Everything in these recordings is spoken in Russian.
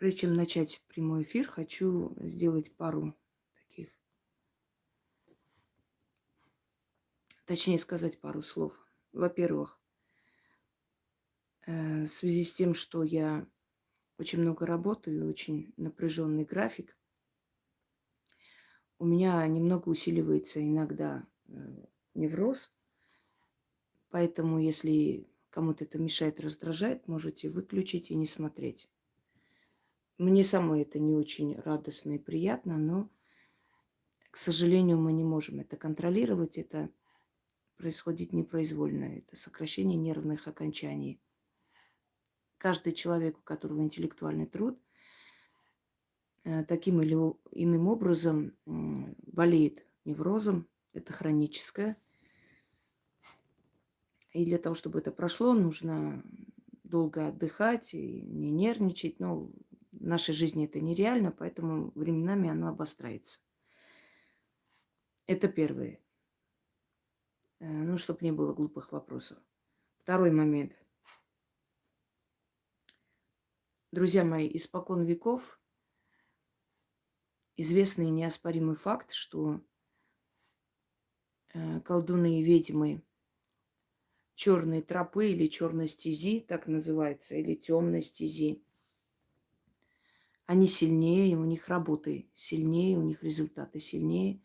Прежде чем начать прямой эфир, хочу сделать пару таких, точнее сказать пару слов. Во-первых, э, в связи с тем, что я очень много работаю, очень напряженный график, у меня немного усиливается иногда э, невроз. Поэтому, если кому-то это мешает, раздражает, можете выключить и не смотреть. Мне самой это не очень радостно и приятно, но, к сожалению, мы не можем это контролировать. Это происходит непроизвольно. Это сокращение нервных окончаний. Каждый человек, у которого интеллектуальный труд, э, таким или иным образом болеет неврозом. Это хроническое. И для того, чтобы это прошло, нужно долго отдыхать и не нервничать. Но в нашей жизни это нереально, поэтому временами оно обостряется. Это первое. Э, ну, чтобы не было глупых вопросов. Второй момент. Друзья мои, испокон веков известный неоспоримый факт, что э, колдуны и ведьмы черной тропы или черной стези, так называется, или темной стези – они сильнее, у них работы сильнее, у них результаты сильнее.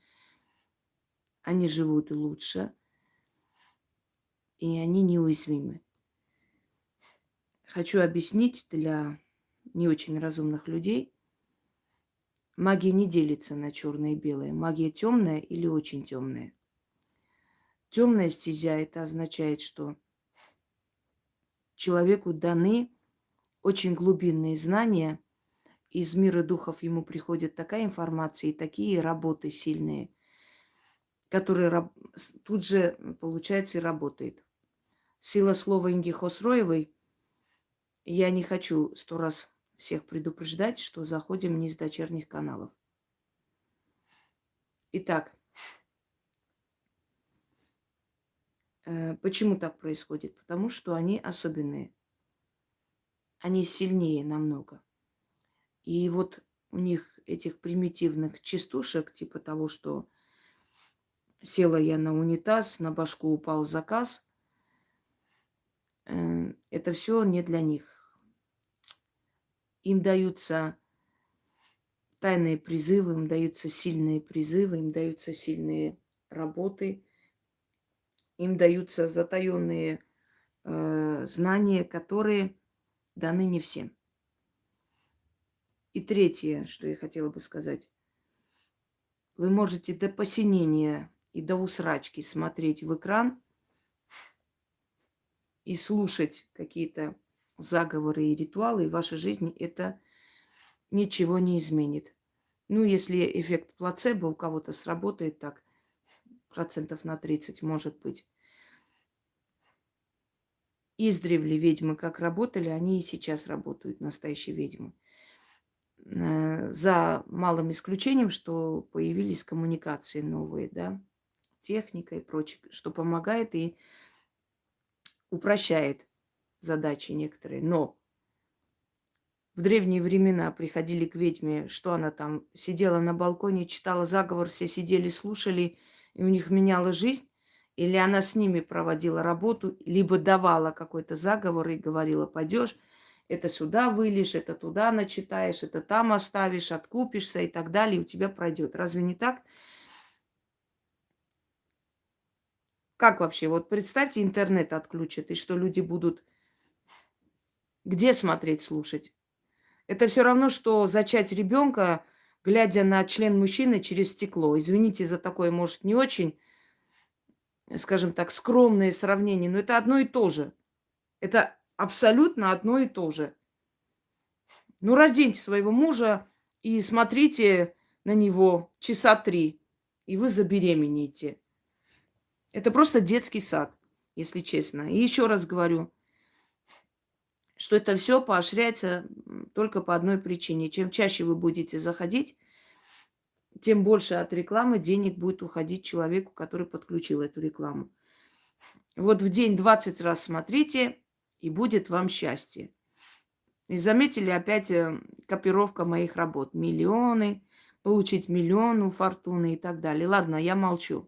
Они живут лучше, и они неуязвимы. Хочу объяснить для не очень разумных людей. Магия не делится на черное и белое. Магия темная или очень темная. Темная стезя это означает, что человеку даны очень глубинные знания – из мира духов ему приходит такая информация и такие работы сильные, которые тут же, получается, и работает. Сила слова Инги Хосроевой. Я не хочу сто раз всех предупреждать, что заходим не из дочерних каналов. Итак, э, почему так происходит? Потому что они особенные. Они сильнее намного. И вот у них этих примитивных частушек, типа того, что села я на унитаз, на башку упал заказ, э, это все не для них. Им даются тайные призывы, им даются сильные призывы, им даются сильные работы, им даются затаенные э, знания, которые даны не всем. И третье, что я хотела бы сказать. Вы можете до посинения и до усрачки смотреть в экран и слушать какие-то заговоры и ритуалы, и в вашей жизни это ничего не изменит. Ну, если эффект плацебо у кого-то сработает так, процентов на 30, может быть. Издревле ведьмы как работали, они и сейчас работают, настоящие ведьмы. Э, за малым исключением, что появились коммуникации новые, да, техника и прочее, что помогает и упрощает задачи некоторые. Но в древние времена приходили к ведьме, что она там сидела на балконе, читала заговор, все сидели, слушали, и у них меняла жизнь, или она с ними проводила работу, либо давала какой-то заговор и говорила, пойдешь, это сюда вылишь, это туда начитаешь, это там оставишь, откупишься и так далее, и у тебя пройдет. Разве не так? Как вообще? Вот представьте, интернет отключат, и что люди будут где смотреть, слушать? Это все равно, что зачать ребенка, глядя на член мужчины через стекло. Извините за такое, может, не очень, скажем так, скромное сравнение, но это одно и то же. Это абсолютно одно и то же. Ну, разденьте своего мужа и смотрите на него часа три, и вы забеременеете. Это просто детский сад, если честно. И еще раз говорю, что это все поощряется только по одной причине. Чем чаще вы будете заходить, тем больше от рекламы денег будет уходить человеку, который подключил эту рекламу. Вот в день 20 раз смотрите, и будет вам счастье. И заметили опять э, копировка моих работ. Миллионы, получить миллион у фортуны и так далее. Ладно, я молчу.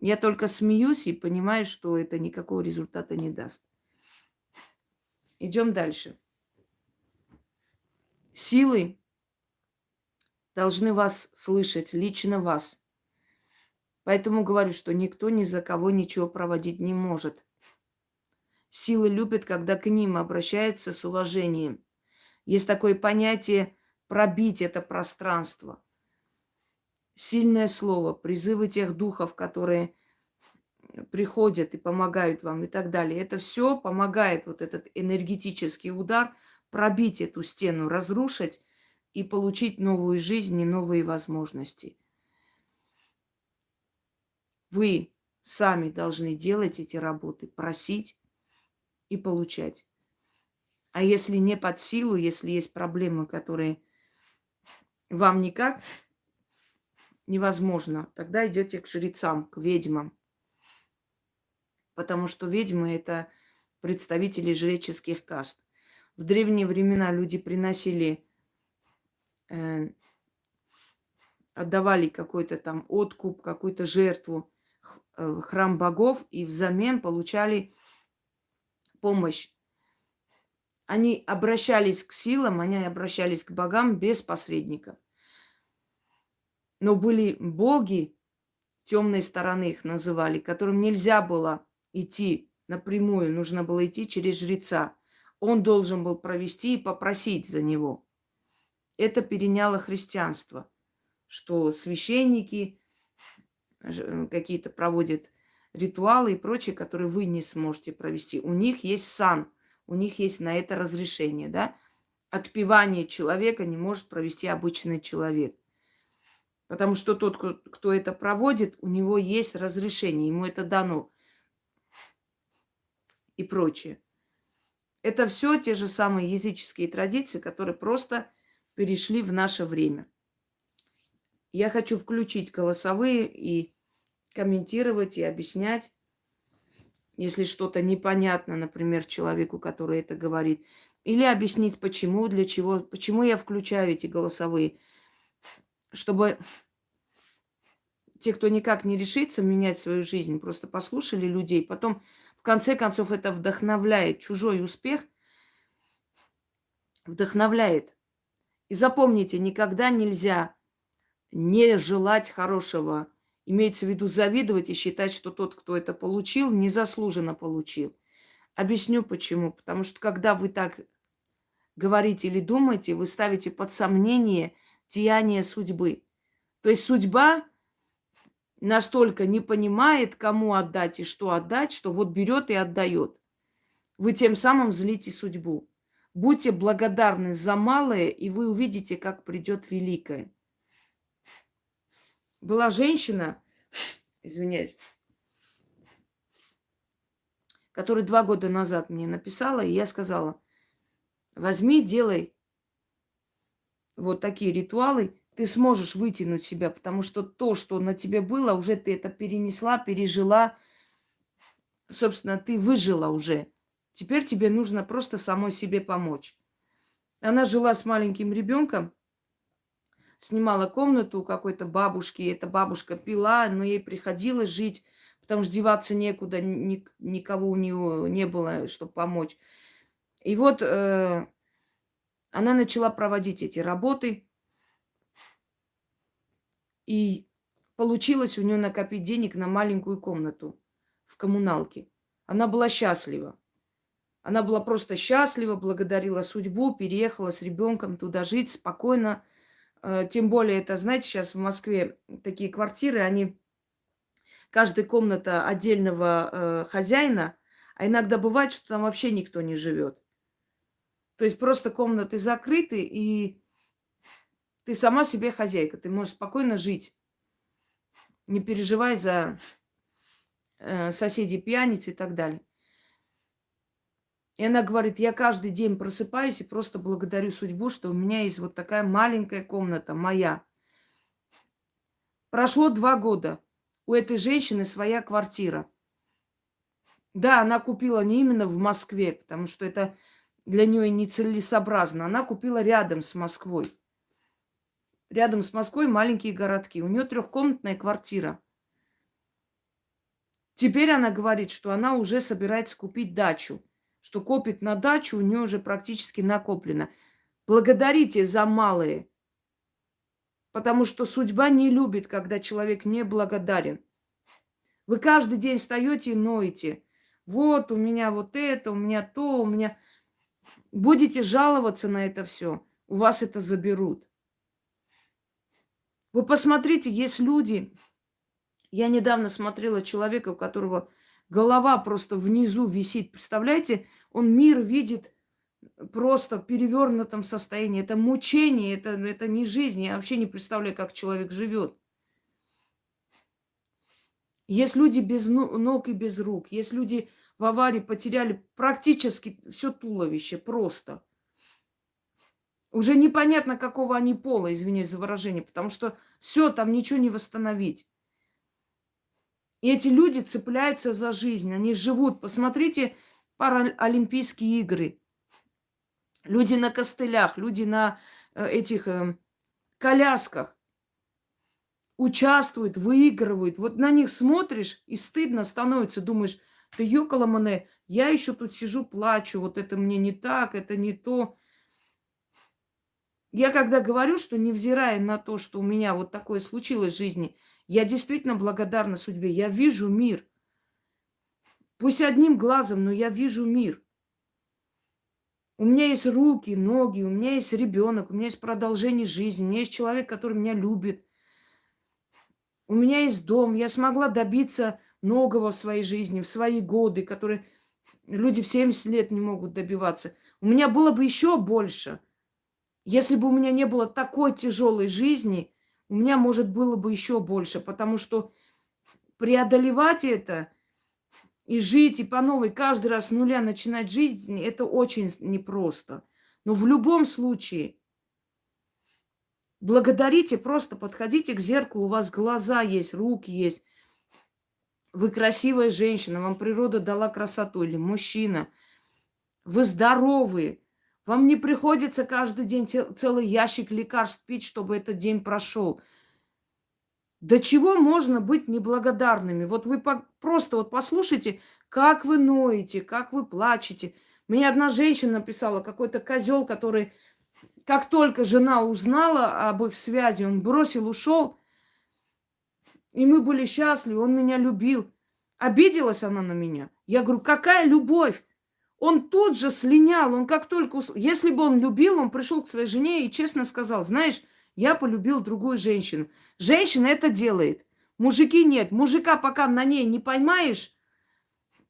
Я только смеюсь и понимаю, что это никакого результата не даст. Идем дальше. Силы должны вас слышать, лично вас. Поэтому говорю, что никто ни за кого ничего проводить не может. Силы любят, когда к ним обращаются с уважением. Есть такое понятие пробить это пространство. Сильное слово, призывы тех духов, которые приходят и помогают вам и так далее. Это все помогает вот этот энергетический удар пробить эту стену, разрушить и получить новую жизнь и новые возможности. Вы сами должны делать эти работы, просить и получать. А если не под силу, если есть проблемы, которые вам никак невозможно, тогда идете к жрецам, к ведьмам. Потому что ведьмы это представители жреческих каст. В древние времена люди приносили э, отдавали какой-то там откуп, какую-то жертву э, храм богов и взамен получали помощь. Они обращались к силам, они обращались к богам без посредников. Но были боги, темной стороны их называли, которым нельзя было идти напрямую, нужно было идти через жреца. Он должен был провести и попросить за него. Это переняло христианство, что священники э, какие-то проводят ритуалы и прочее, которые вы не сможете провести. У них есть сан, у них есть на это разрешение, да? Отпевание человека не может провести обычный человек. Потому что тот, кто это проводит, у него есть разрешение, ему это дано. И прочее. Это все те же самые языческие традиции, которые просто перешли в наше время. Я хочу включить голосовые и комментировать и объяснять, если что-то непонятно, например, человеку, который это говорит, или объяснить, почему, для чего, почему я включаю эти голосовые, чтобы те, кто никак не решится менять свою жизнь, просто послушали людей, потом в конце концов это вдохновляет. Чужой успех вдохновляет. И запомните, никогда нельзя не желать хорошего Имеется в виду завидовать и считать, что тот, кто это получил, незаслуженно получил. Объясню почему. Потому что когда вы так говорите или думаете, вы ставите под сомнение деяние судьбы. То есть судьба настолько не понимает, кому отдать и что отдать, что вот берет и отдает. Вы тем самым злите судьбу. Будьте благодарны за малое, и вы увидите, как придет великое была женщина, извиняюсь, которая два года назад мне написала, и я сказала, возьми, делай вот такие ритуалы, ты сможешь вытянуть себя, потому что то, что на тебе было, уже ты это перенесла, пережила, собственно, ты выжила уже. Теперь тебе нужно просто самой себе помочь. Она жила с маленьким ребенком, снимала комнату у какой-то бабушки. Эта бабушка пила, но ей приходилось жить, потому что деваться некуда, ни, никого у нее не было, чтобы помочь. И вот э, она начала проводить эти работы. И получилось у нее накопить денег на маленькую комнату в коммуналке. Она была счастлива. Она была просто счастлива, благодарила судьбу, переехала с ребенком туда жить спокойно, тем более, это, знаете, сейчас в Москве такие квартиры, они каждая комната отдельного э, хозяина, а иногда бывает, что там вообще никто не живет. То есть просто комнаты закрыты, и ты сама себе хозяйка. Ты можешь спокойно жить, не переживай за э, соседей пьяниц и так далее. И она говорит, я каждый день просыпаюсь и просто благодарю судьбу, что у меня есть вот такая маленькая комната, моя. Прошло два года. У этой женщины своя квартира. Да, она купила не именно в Москве, потому что это для нее нецелесообразно, она купила рядом с Москвой. Рядом с Москвой маленькие городки. У нее трехкомнатная квартира. Теперь она говорит, что она уже собирается купить дачу, что копит на дачу, у нее уже практически накоплено. Благодарите за малые, потому что судьба не любит, когда человек не благодарен. Вы каждый день встаете и ноете. Вот у меня вот это, у меня то, у меня... Будете жаловаться на это все, у вас это заберут. Вы посмотрите, есть люди, я недавно смотрела человека, у которого голова просто внизу висит. Представляете, он мир видит просто в перевернутом состоянии. Это мучение, это, это не жизнь. Я вообще не представляю, как человек живет. Есть люди без ног и без рук. Есть люди в аварии потеряли практически все туловище просто. Уже непонятно, какого они пола, извиняюсь за выражение, потому что все, там ничего не восстановить. И эти люди цепляются за жизнь, они живут. Посмотрите паралимпийские игры. Люди на костылях, люди на э, этих э, колясках участвуют, выигрывают. Вот на них смотришь, и стыдно становится. Думаешь, ты ёкала мне, я еще тут сижу, плачу, вот это мне не так, это не то. Я когда говорю, что невзирая на то, что у меня вот такое случилось в жизни – я действительно благодарна судьбе. Я вижу мир. Пусть одним глазом, но я вижу мир. У меня есть руки, ноги, у меня есть ребенок, у меня есть продолжение жизни, у меня есть человек, который меня любит. У меня есть дом, я смогла добиться многого в своей жизни, в свои годы, которые люди в 70 лет не могут добиваться. У меня было бы еще больше, если бы у меня не было такой тяжелой жизни – у меня, может, было бы еще больше, потому что преодолевать это и жить, и по новой каждый раз с нуля начинать жизнь, это очень непросто. Но в любом случае, благодарите, просто подходите к зеркалу, у вас глаза есть, руки есть. Вы красивая женщина, вам природа дала красоту, или мужчина. Вы здоровые, вам не приходится каждый день целый ящик лекарств пить, чтобы этот день прошел. До чего можно быть неблагодарными? Вот вы просто вот послушайте, как вы ноете, как вы плачете. Мне одна женщина написала, какой-то козел, который, как только жена узнала об их связи, он бросил, ушел. И мы были счастливы, он меня любил. Обиделась она на меня. Я говорю, какая любовь? Он тут же слинял, он как только... Ус... Если бы он любил, он пришел к своей жене и честно сказал, знаешь, я полюбил другую женщину. Женщина это делает. Мужики нет. Мужика пока на ней не поймаешь,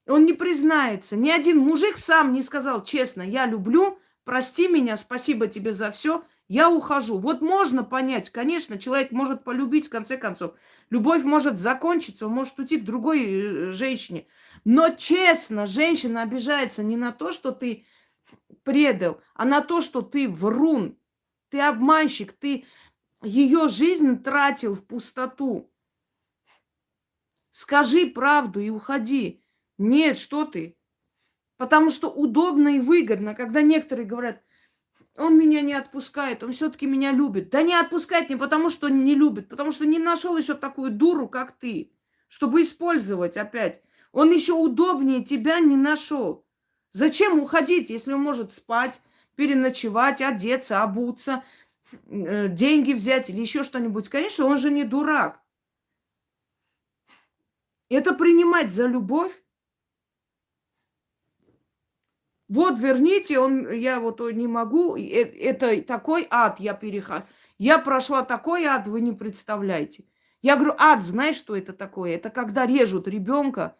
он не признается. Ни один мужик сам не сказал честно, я люблю, прости меня, спасибо тебе за все, я ухожу. Вот можно понять, конечно, человек может полюбить в конце концов. Любовь может закончиться, он может уйти к другой э, женщине. Но честно, женщина обижается не на то, что ты предал, а на то, что ты врун, ты обманщик, ты ее жизнь тратил в пустоту. Скажи правду и уходи. Нет, что ты? Потому что удобно и выгодно, когда некоторые говорят, он меня не отпускает, он все-таки меня любит. Да не отпускать не потому, что не любит, потому что не нашел еще такую дуру, как ты, чтобы использовать опять. Он еще удобнее тебя не нашел. Зачем уходить, если он может спать, переночевать, одеться, обуться, э, деньги взять или еще что-нибудь? Конечно, он же не дурак. Это принимать за любовь. Вот верните, он, я вот не могу, э, это такой ад я перехожу. Я прошла такой ад, вы не представляете. Я говорю, ад, знаешь, что это такое? Это когда режут ребенка,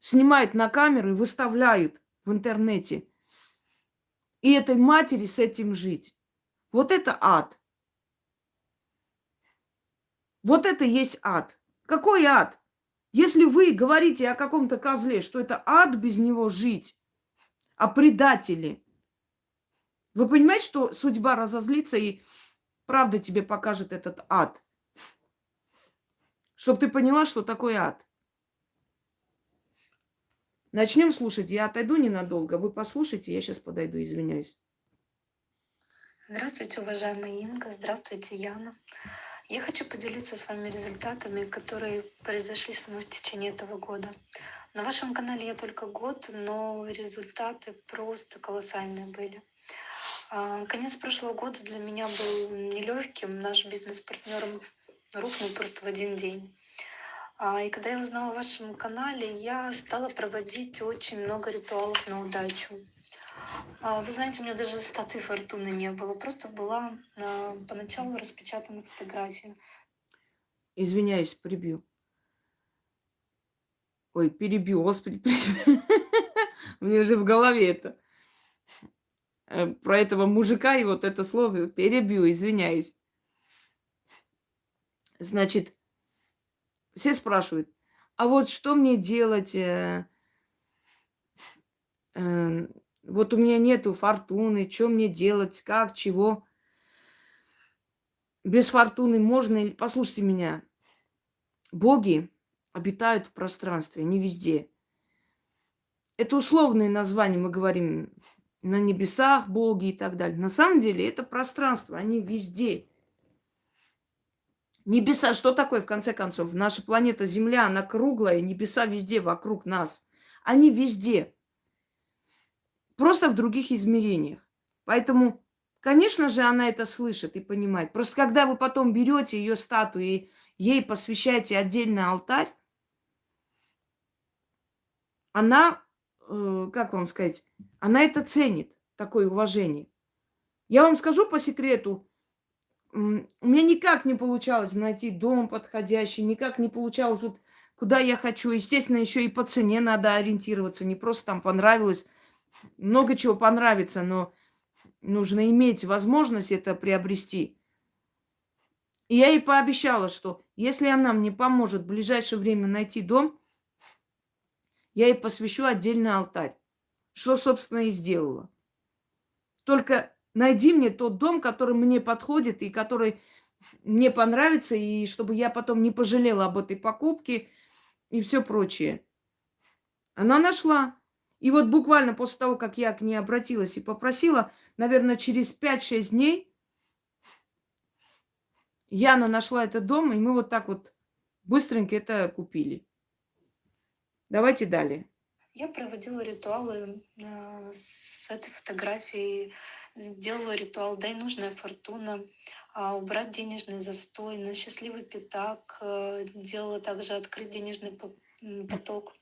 снимают на камеру и выставляют в интернете. И этой матери с этим жить. Вот это ад. Вот это есть ад. Какой ад? Если вы говорите о каком-то козле, что это ад без него жить, о предателе, вы понимаете, что судьба разозлится и правда тебе покажет этот ад? Чтобы ты поняла, что такое ад. Начнем слушать. Я отойду ненадолго. Вы послушайте, я сейчас подойду, извиняюсь. Здравствуйте, уважаемая Инга. Здравствуйте, Яна. Я хочу поделиться с вами результатами, которые произошли со мной в течение этого года. На вашем канале я только год, но результаты просто колоссальные были. А, конец прошлого года для меня был нелегким. Наш бизнес-партнер рухнул просто в один день. А, и когда я узнала о вашем канале, я стала проводить очень много ритуалов на удачу. А, вы знаете, у меня даже статы фортуны не было. Просто была поначалу распечатана фотография. Извиняюсь, прибью. Ой, перебью, господи, Мне уже в голове это. Э, про этого мужика и вот это слово перебью, извиняюсь. Значит, все спрашивают, а вот что мне делать? Э, э, вот у меня нету фортуны, что мне делать, как, чего? Без фортуны можно? Послушайте меня. Боги обитают в пространстве, не везде. Это условные названия, мы говорим на небесах боги и так далее. На самом деле это пространство, они везде. Небеса, что такое в конце концов? Наша планета Земля, она круглая, небеса везде вокруг нас. Они везде. Просто в других измерениях. Поэтому, конечно же, она это слышит и понимает. Просто когда вы потом берете ее статую и ей посвящаете отдельный алтарь, она Э, как вам сказать, она это ценит, такое уважение. Я вам скажу по секрету, у меня никак не получалось найти дом подходящий, никак не получалось вот куда я хочу. Естественно, еще и по цене надо ориентироваться, не просто там понравилось. Много чего понравится, но нужно иметь возможность это приобрести. И я ей пообещала, что если она мне поможет в ближайшее время найти дом, я ей посвящу отдельный алтарь. Что, собственно, и сделала. Только найди мне тот дом, который мне подходит и который мне понравится, и чтобы я потом не пожалела об этой покупке и все прочее. Она нашла. И вот буквально после того, как я к ней обратилась и попросила, наверное, через 5-6 дней Яна нашла этот дом, и мы вот так вот быстренько это купили. Давайте далее. Я проводила ритуалы э, с этой фотографией, делала ритуал «Дай нужная фортуна», э, убрать денежный застой, на счастливый пятак, э, делала также открыть денежный поток.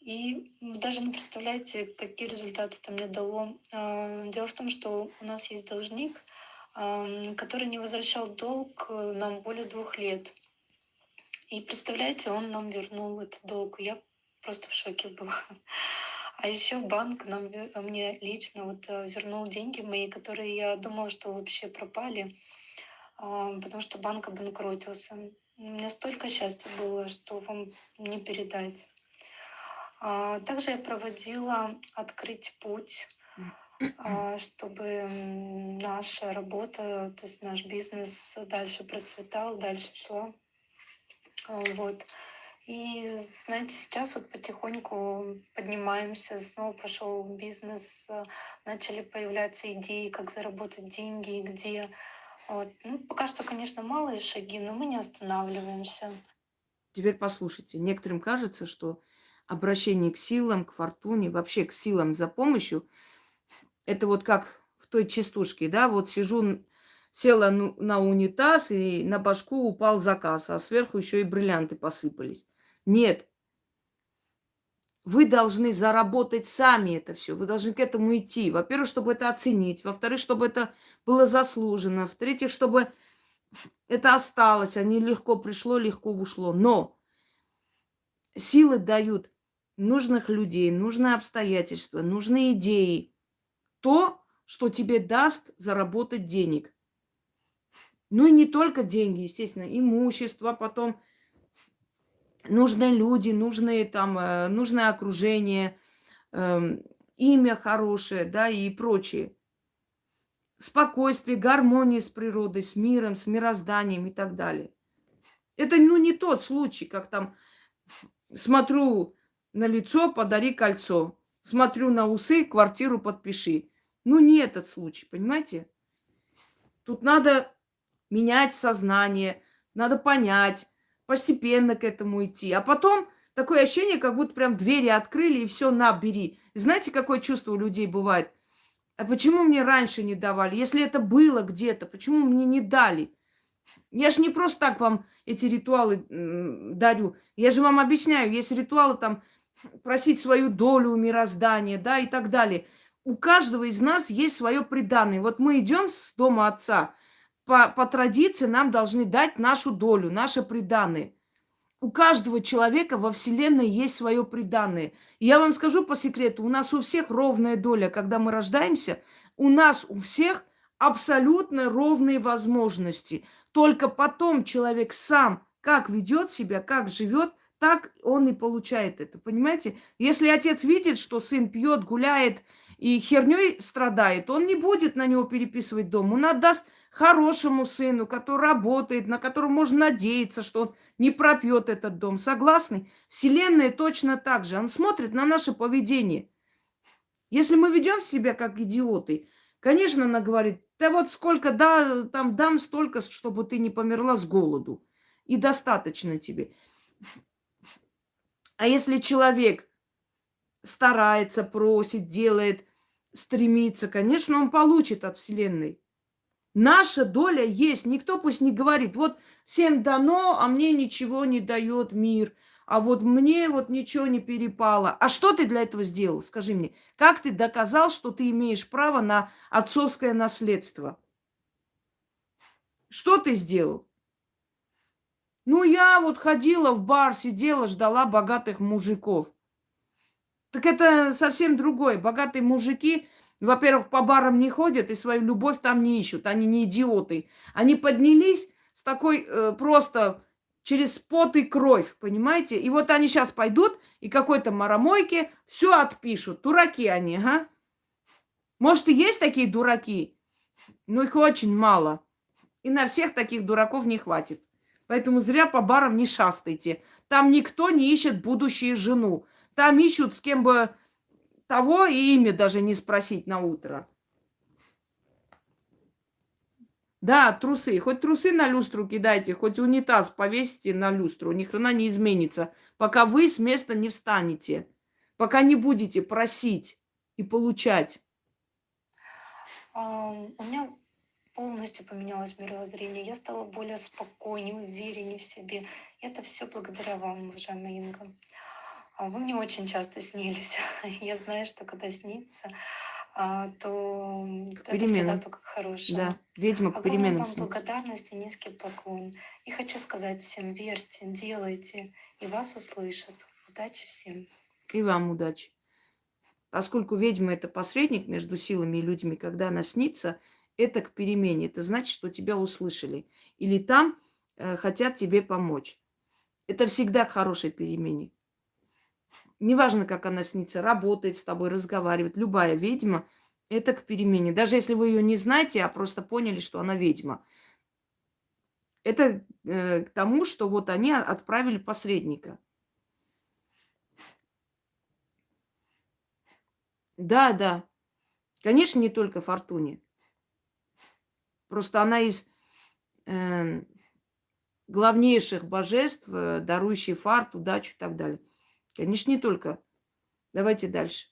И даже не представляете, какие результаты это мне дало. Дело в том, что у нас есть должник, который не возвращал долг э, нам более двух лет. И представляете, он нам вернул этот долг. Я просто в шоке была. А еще банк нам, мне лично вот э, вернул деньги мои, которые я думала, что вообще пропали, а, потому что банк обанкротился. У меня столько счастья было, что вам не передать. А, также я проводила «Открыть путь», а, чтобы наша работа, то есть наш бизнес дальше процветал, дальше шла. Вот. И, знаете, сейчас вот потихоньку поднимаемся, снова пошел бизнес, э, начали появляться идеи, как заработать деньги, где. Вот. Ну, пока что, конечно, малые шаги, но мы не останавливаемся. Теперь послушайте. Некоторым кажется, что обращение к силам, к фортуне, вообще к силам за помощью, это вот как в той частушке, да, вот сижу, села на унитаз, и на башку упал заказ, а сверху еще и бриллианты посыпались. Нет. Вы должны заработать сами это все. Вы должны к этому идти. Во-первых, чтобы это оценить. Во-вторых, чтобы это было заслужено. В-третьих, чтобы это осталось, а не легко пришло, легко ушло. Но силы дают нужных людей, нужные обстоятельства, нужные идеи. То, что тебе даст заработать денег. Ну и не только деньги, естественно, имущество, потом нужны люди, нужны там, э, нужное окружение, эм, имя хорошее, да, и прочее. Спокойствие, гармония с природой, с миром, с мирозданием и так далее. Это, ну, не тот случай, как там смотрю на лицо подари кольцо. Смотрю на усы, квартиру подпиши. Ну, не этот случай, понимаете? Тут надо менять сознание, надо понять, постепенно к этому идти. А потом такое ощущение, как будто прям двери открыли и все, на, бери. знаете, какое чувство у людей бывает? А почему мне раньше не давали? Если это было где-то, почему мне не дали? Я же не просто так вам эти ритуалы дарю. Я же вам объясняю, есть ритуалы там просить свою долю мироздания, да, и так далее. У каждого из нас есть свое преданное. Вот мы идем с дома отца, по, по традиции нам должны дать нашу долю, наше преданное. У каждого человека во Вселенной есть свое преданное. Я вам скажу по секрету, у нас у всех ровная доля. Когда мы рождаемся, у нас у всех абсолютно ровные возможности. Только потом человек сам как ведет себя, как живет, так он и получает это. Понимаете? Если отец видит, что сын пьет, гуляет и херней страдает, он не будет на него переписывать дом. Он отдаст хорошему сыну, который работает, на которого можно надеяться, что он не пропьет этот дом. Согласны? Вселенная точно так же. Он смотрит на наше поведение. Если мы ведем себя как идиоты, конечно, она говорит, да вот сколько да, там дам столько, чтобы ты не померла с голоду. И достаточно тебе. А если человек старается, просит, делает, стремится, конечно, он получит от Вселенной. Наша доля есть. Никто пусть не говорит, вот всем дано, а мне ничего не дает мир. А вот мне вот ничего не перепало. А что ты для этого сделал? Скажи мне, как ты доказал, что ты имеешь право на отцовское наследство? Что ты сделал? Ну, я вот ходила в бар, сидела, ждала богатых мужиков. Так это совсем другое. Богатые мужики, во-первых, по барам не ходят и свою любовь там не ищут. Они не идиоты. Они поднялись с такой э, просто через пот и кровь, понимаете? И вот они сейчас пойдут и какой-то маромойке все отпишут. Дураки они, ага. Может, и есть такие дураки, но их очень мало. И на всех таких дураков не хватит. Поэтому зря по барам не шастайте. Там никто не ищет будущую жену. Там ищут с кем бы того и имя даже не спросить на утро. Да, трусы. Хоть трусы на люстру кидайте, хоть унитаз повесите на люстру. Ни хрена не изменится, пока вы с места не встанете. Пока не будете просить и получать. Um, у меня полностью поменялось мировоззрение. Я стала более спокойнее, увереннее в себе. Это все благодаря вам, уважаемая Инга. А вы мне очень часто снились. Я знаю, что когда снится, а, то это всегда только к хорошему. Да, ведьма к переменам вам снится. благодарность и низкий поклон. И хочу сказать всем, верьте, делайте, и вас услышат. Удачи всем. И вам удачи. Поскольку ведьма это посредник между силами и людьми, когда она снится, это к перемене. Это значит, что тебя услышали. Или там э, хотят тебе помочь. Это всегда к хорошей перемене. Неважно, как она снится, работает с тобой, разговаривает. Любая ведьма – это к перемене. Даже если вы ее не знаете, а просто поняли, что она ведьма. Это э, к тому, что вот они отправили посредника. Да, да. Конечно, не только Фортуне. Просто она из э, главнейших божеств, э, дарующий фарт, удачу и так далее. Конечно, не только. Давайте дальше.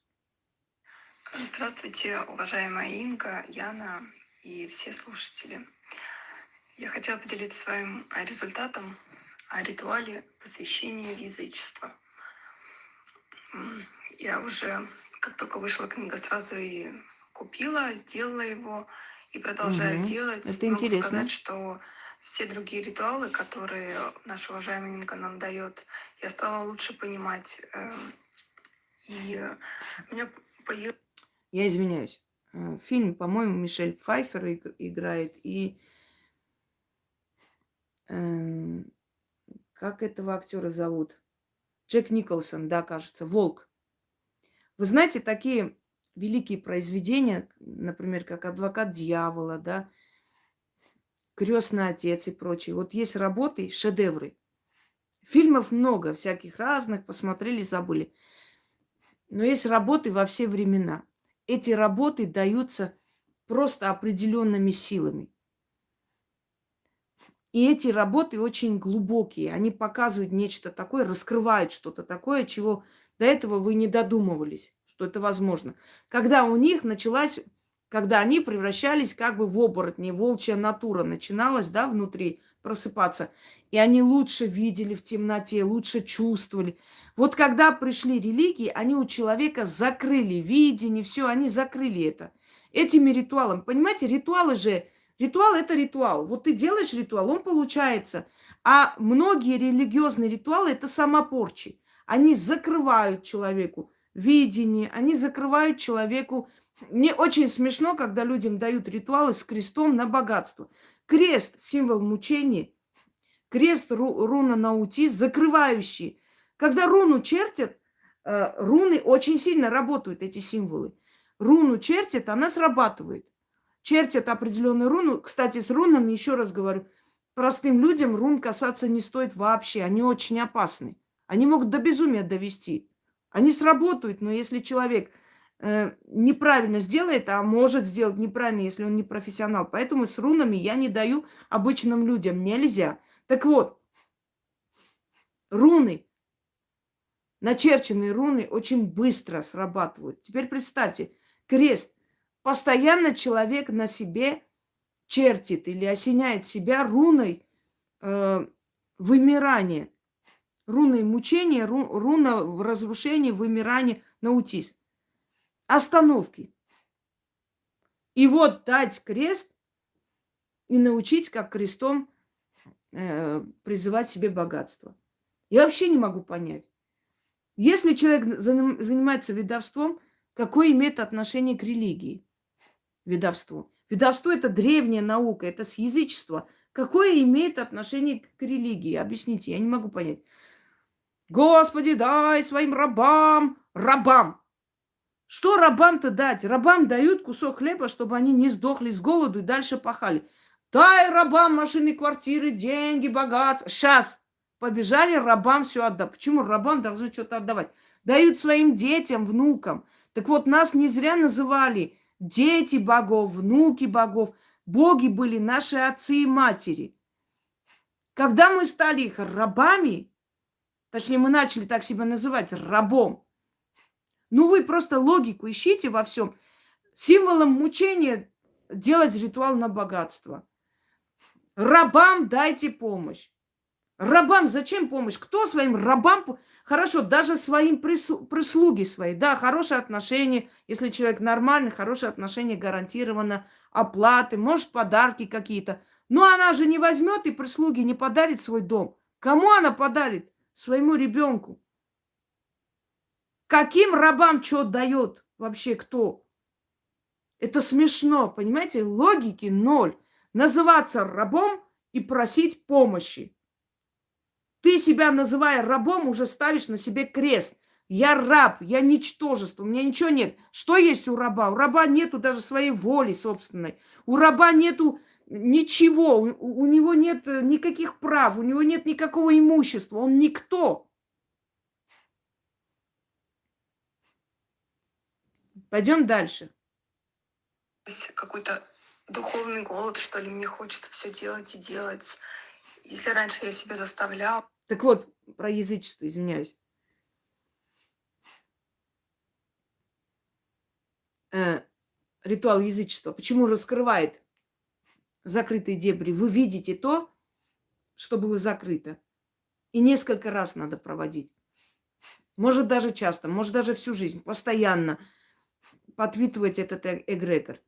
Здравствуйте, уважаемая Инга, Яна и все слушатели. Я хотела поделиться с вами результатом о ритуале посвящения в язычество. Я уже, как только вышла книга, сразу и купила, сделала его и продолжаю угу. делать. Это Могу интересно. сказать, что все другие ритуалы, которые наша уважаемая Инга нам дает, я стала лучше понимать. Эм, и у меня появилось... Я извиняюсь. Э, фильм, по-моему, Мишель Пфайфер играет. И э, как этого актера зовут? Джек Николсон, да, кажется, Волк. Вы знаете, такие великие произведения, например, как Адвокат дьявола, да, Крестный отец и прочие. Вот есть работы, шедевры. Фильмов много, всяких разных, посмотрели, забыли. Но есть работы во все времена. Эти работы даются просто определенными силами. И эти работы очень глубокие. Они показывают нечто такое, раскрывают что-то такое, чего до этого вы не додумывались, что это возможно. Когда у них началась, когда они превращались как бы в оборотни, волчья натура начиналась, да, внутри просыпаться. И они лучше видели в темноте, лучше чувствовали. Вот когда пришли религии, они у человека закрыли видение, все, они закрыли это. Этими ритуалами. Понимаете, ритуалы же, ритуал это ритуал. Вот ты делаешь ритуал, он получается. А многие религиозные ритуалы это самопорчи. Они закрывают человеку видение, они закрывают человеку... Мне очень смешно, когда людям дают ритуалы с крестом на богатство. Крест – символ мучения. Крест – ру, руна наутис, закрывающий. Когда руну чертят, э, руны очень сильно работают, эти символы. Руну чертят, она срабатывает. Чертят определенную руну. Кстати, с рунами, еще раз говорю, простым людям рун касаться не стоит вообще. Они очень опасны. Они могут до безумия довести. Они сработают, но если человек неправильно сделает, а может сделать неправильно, если он не профессионал. Поэтому с рунами я не даю обычным людям. Нельзя. Так вот, руны, начерченные руны очень быстро срабатывают. Теперь представьте, крест. Постоянно человек на себе чертит или осеняет себя руной э, вымирания руны мучения, ру, руна в разрушении, вымирании, наутис. Остановки. И вот дать крест и научить, как крестом э, призывать себе богатство. Я вообще не могу понять. Если человек занимается ведовством, какое имеет отношение к религии? Ведовство. Ведовство – это древняя наука, это с язычества. Какое имеет отношение к религии? Объясните, я не могу понять. Господи, дай своим рабам, рабам. Что рабам-то дать? Рабам дают кусок хлеба, чтобы они не сдохли с голоду и дальше пахали. Дай рабам машины, квартиры, деньги, богатство. Сейчас побежали рабам все отдать. Почему рабам должны что-то отдавать? Дают своим детям, внукам. Так вот, нас не зря называли дети богов, внуки богов. Боги были наши отцы и матери. Когда мы стали их рабами, Точнее, мы начали так себя называть, рабом. Ну, вы просто логику ищите во всем. Символом мучения делать ритуал на богатство. Рабам дайте помощь. Рабам зачем помощь? Кто своим рабам... Хорошо, даже своим прислуги свои. Да, хорошие отношения. Если человек нормальный, хорошие отношения гарантированно. Оплаты, может, подарки какие-то. Но она же не возьмет и прислуги не подарит свой дом. Кому она подарит? своему ребенку. Каким рабам что дает вообще кто? Это смешно, понимаете? Логики ноль. Называться рабом и просить помощи. Ты себя, называя рабом, уже ставишь на себе крест. Я раб, я ничтожество, у меня ничего нет. Что есть у раба? У раба нету даже своей воли собственной. У раба нету ничего, у, у него нет э, никаких прав, у него нет никакого имущества, он никто. Пойдем дальше. Какой-то духовный голод, что ли, мне хочется все делать и делать. Если раньше я себя заставлял. Так вот, про язычество, извиняюсь. Э, ритуал язычества. Почему раскрывает закрытые дебри, вы видите то, что было закрыто. И несколько раз надо проводить. Может, даже часто, может, даже всю жизнь, постоянно подпитывать этот э, эгрегор.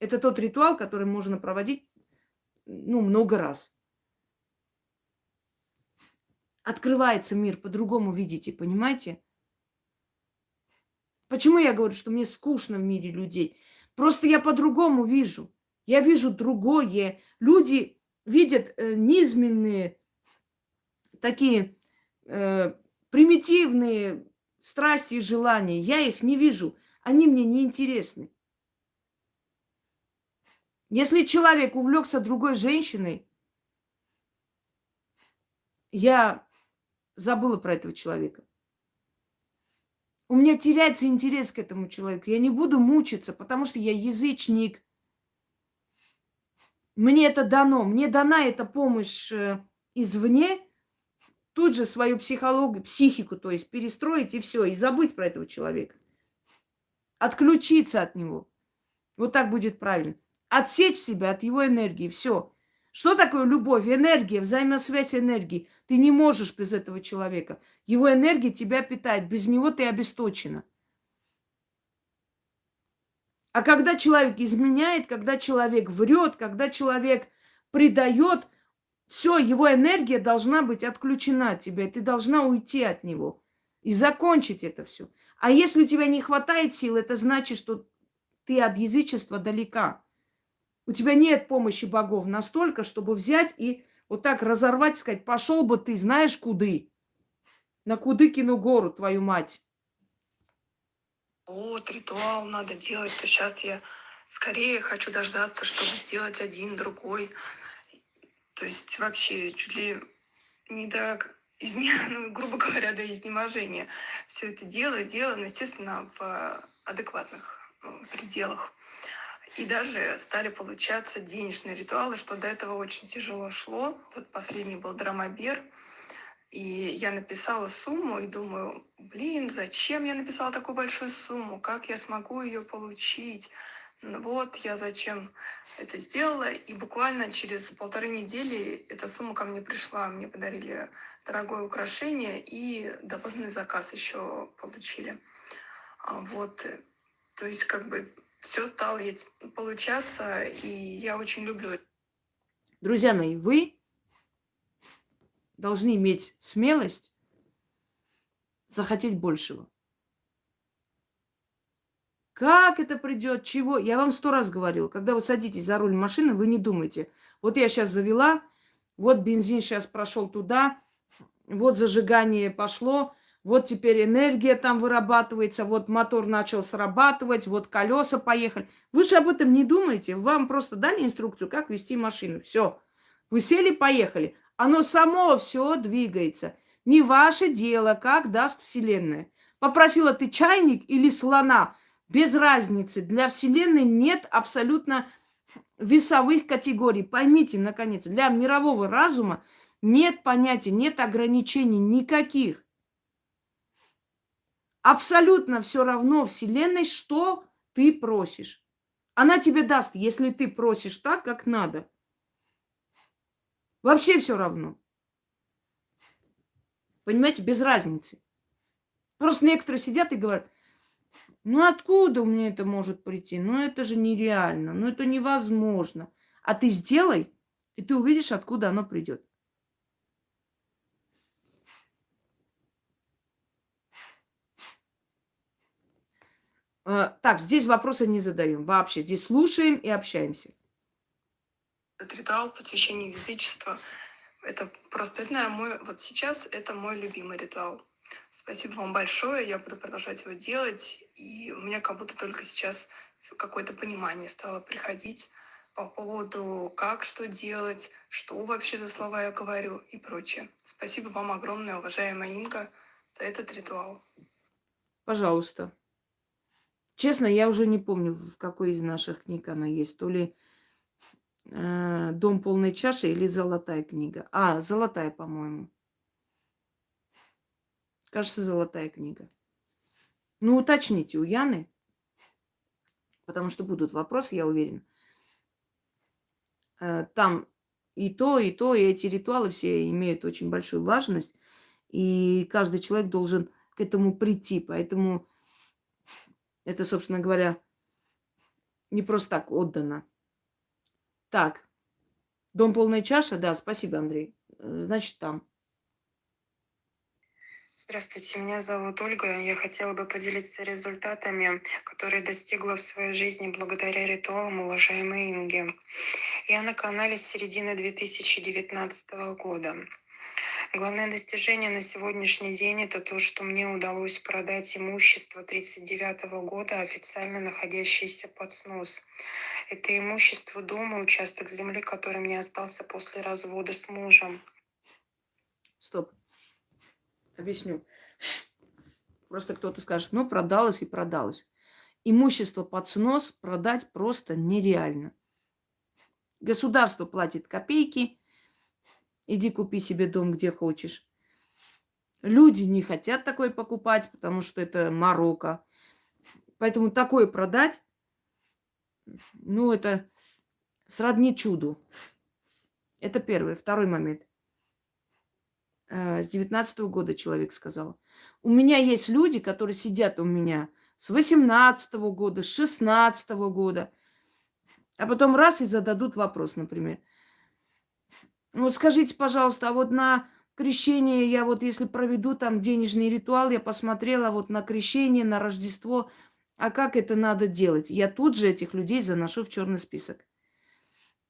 Это тот ритуал, который можно проводить, ну, много раз. Открывается мир, по-другому видите, понимаете? Почему я говорю, что мне скучно в мире людей? Просто я по-другому вижу. Я вижу другое. Люди видят э, низменные, такие э, примитивные страсти и желания. Я их не вижу. Они мне не интересны. Если человек увлекся другой женщиной, я забыла про этого человека. у меня теряется интерес к этому человеку. Я не буду мучиться, потому что я язычник. Мне это дано. Мне дана эта помощь э, извне. Тут же свою психологию, психику, то есть перестроить и все, и забыть про этого человека. Отключиться от него. Вот так будет правильно. Отсечь себя от его энергии. Все. Что такое любовь? Энергия, взаимосвязь энергии. Ты не можешь без этого человека. Его энергия тебя питает. Без него ты обесточена. А когда человек изменяет, когда человек врет, когда человек предает, все, его энергия должна быть отключена от тебя. Ты должна уйти от него и закончить это все. А если у тебя не хватает сил, это значит, что ты от язычества далека. У тебя нет помощи богов настолько, чтобы взять и вот так разорвать, сказать, пошел бы ты, знаешь, куды? На Кудыкину гору, твою мать. Вот, ритуал надо делать, то сейчас я скорее хочу дождаться, чтобы сделать один, другой. То есть вообще чуть ли не до изме... ну, грубо говоря, до изнеможения. Все это делаю, делаю, но, естественно, в адекватных ну, пределах. И даже стали получаться денежные ритуалы, что до этого очень тяжело шло. Вот последний был драмобер. И я написала сумму и думаю, блин, зачем я написала такую большую сумму? Как я смогу ее получить? Ну вот я зачем это сделала. И буквально через полторы недели эта сумма ко мне пришла. Мне подарили дорогое украшение и дополнительный заказ еще получили. А вот, э, то есть как бы все стало получаться, и я очень люблю это. Друзья мои, вы должны иметь смелость захотеть большего. Как это придет, чего? Я вам сто раз говорила, когда вы садитесь за руль машины, вы не думайте. Вот я сейчас завела, вот бензин сейчас прошел туда, вот зажигание пошло, вот теперь энергия там вырабатывается, вот мотор начал срабатывать, вот колеса поехали. Вы же об этом не думаете. Вам просто дали инструкцию, как вести машину. Все. Вы сели, поехали. Оно само все двигается. Не ваше дело, как даст Вселенная. Попросила ты чайник или слона. Без разницы. Для Вселенной нет абсолютно весовых категорий. Поймите, наконец, для мирового разума нет понятия, нет ограничений никаких. Абсолютно все равно Вселенной, что ты просишь. Она тебе даст, если ты просишь так, как надо. Вообще все равно. Понимаете, без разницы. Просто некоторые сидят и говорят, ну откуда меня это может прийти? Ну это же нереально, ну это невозможно. А ты сделай, и ты увидишь, откуда оно придет. Так, здесь вопросы не задаем вообще. Здесь слушаем и общаемся. Этот ритуал посвящения язычества, это просто, это, наверное, мой, вот сейчас это мой любимый ритуал. Спасибо вам большое, я буду продолжать его делать, и у меня как будто только сейчас какое-то понимание стало приходить по поводу, как что делать, что вообще за слова я говорю и прочее. Спасибо вам огромное, уважаемая Инга, за этот ритуал. Пожалуйста. Честно, я уже не помню, в какой из наших книг она есть. То ли э, «Дом полной чаши» или «Золотая книга». А, «Золотая», по-моему. Кажется, «Золотая книга». Ну, уточните у Яны, потому что будут вопросы, я уверена. Э, там и то, и то, и эти ритуалы все имеют очень большую важность, и каждый человек должен к этому прийти. Поэтому это, собственно говоря, не просто так отдано. Так, дом полная чаша, да, спасибо, Андрей. Э, значит, там. Здравствуйте, меня зовут Ольга. Я хотела бы поделиться результатами, которые достигла в своей жизни благодаря ритуалам уважаемой Инги. Я на канале с середины 2019 года. Главное достижение на сегодняшний день это то, что мне удалось продать имущество 1939 года, официально находящееся под снос. Это имущество дома, участок земли, который мне остался после развода с мужем. Стоп. Объясню. Просто кто-то скажет, ну, продалось и продалось. Имущество под снос продать просто нереально. Государство платит копейки. Иди купи себе дом, где хочешь. Люди не хотят такое покупать, потому что это Марокко. Поэтому такое продать, ну, это сродни чуду. Это первый. Второй момент. Э, с 19 года человек сказал. У меня есть люди, которые сидят у меня с 18 года, с 16 года. А потом раз и зададут вопрос, например. Ну, скажите, пожалуйста, а вот на крещение я вот, если проведу там денежный ритуал, я посмотрела вот на крещение, на Рождество, а как это надо делать? Я тут же этих людей заношу в черный список.